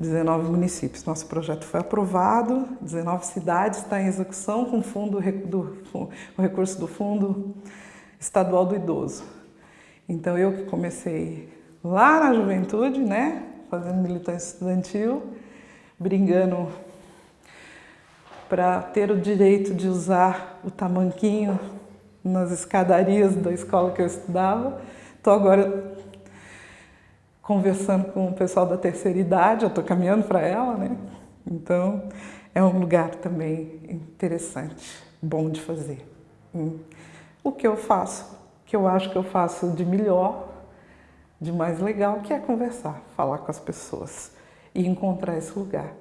19 municípios. Nosso projeto foi aprovado, 19 cidades, está em execução com fundo do, o recurso do Fundo Estadual do Idoso. Então eu que comecei lá na juventude, né, fazendo militância estudantil, brigando para ter o direito de usar o tamanquinho nas escadarias da escola que eu estudava. Estou agora conversando com o pessoal da terceira idade, eu estou caminhando para ela, né? Então, é um lugar também interessante, bom de fazer. Hum. O que eu faço, que eu acho que eu faço de melhor, de mais legal, que é conversar, falar com as pessoas e encontrar esse lugar.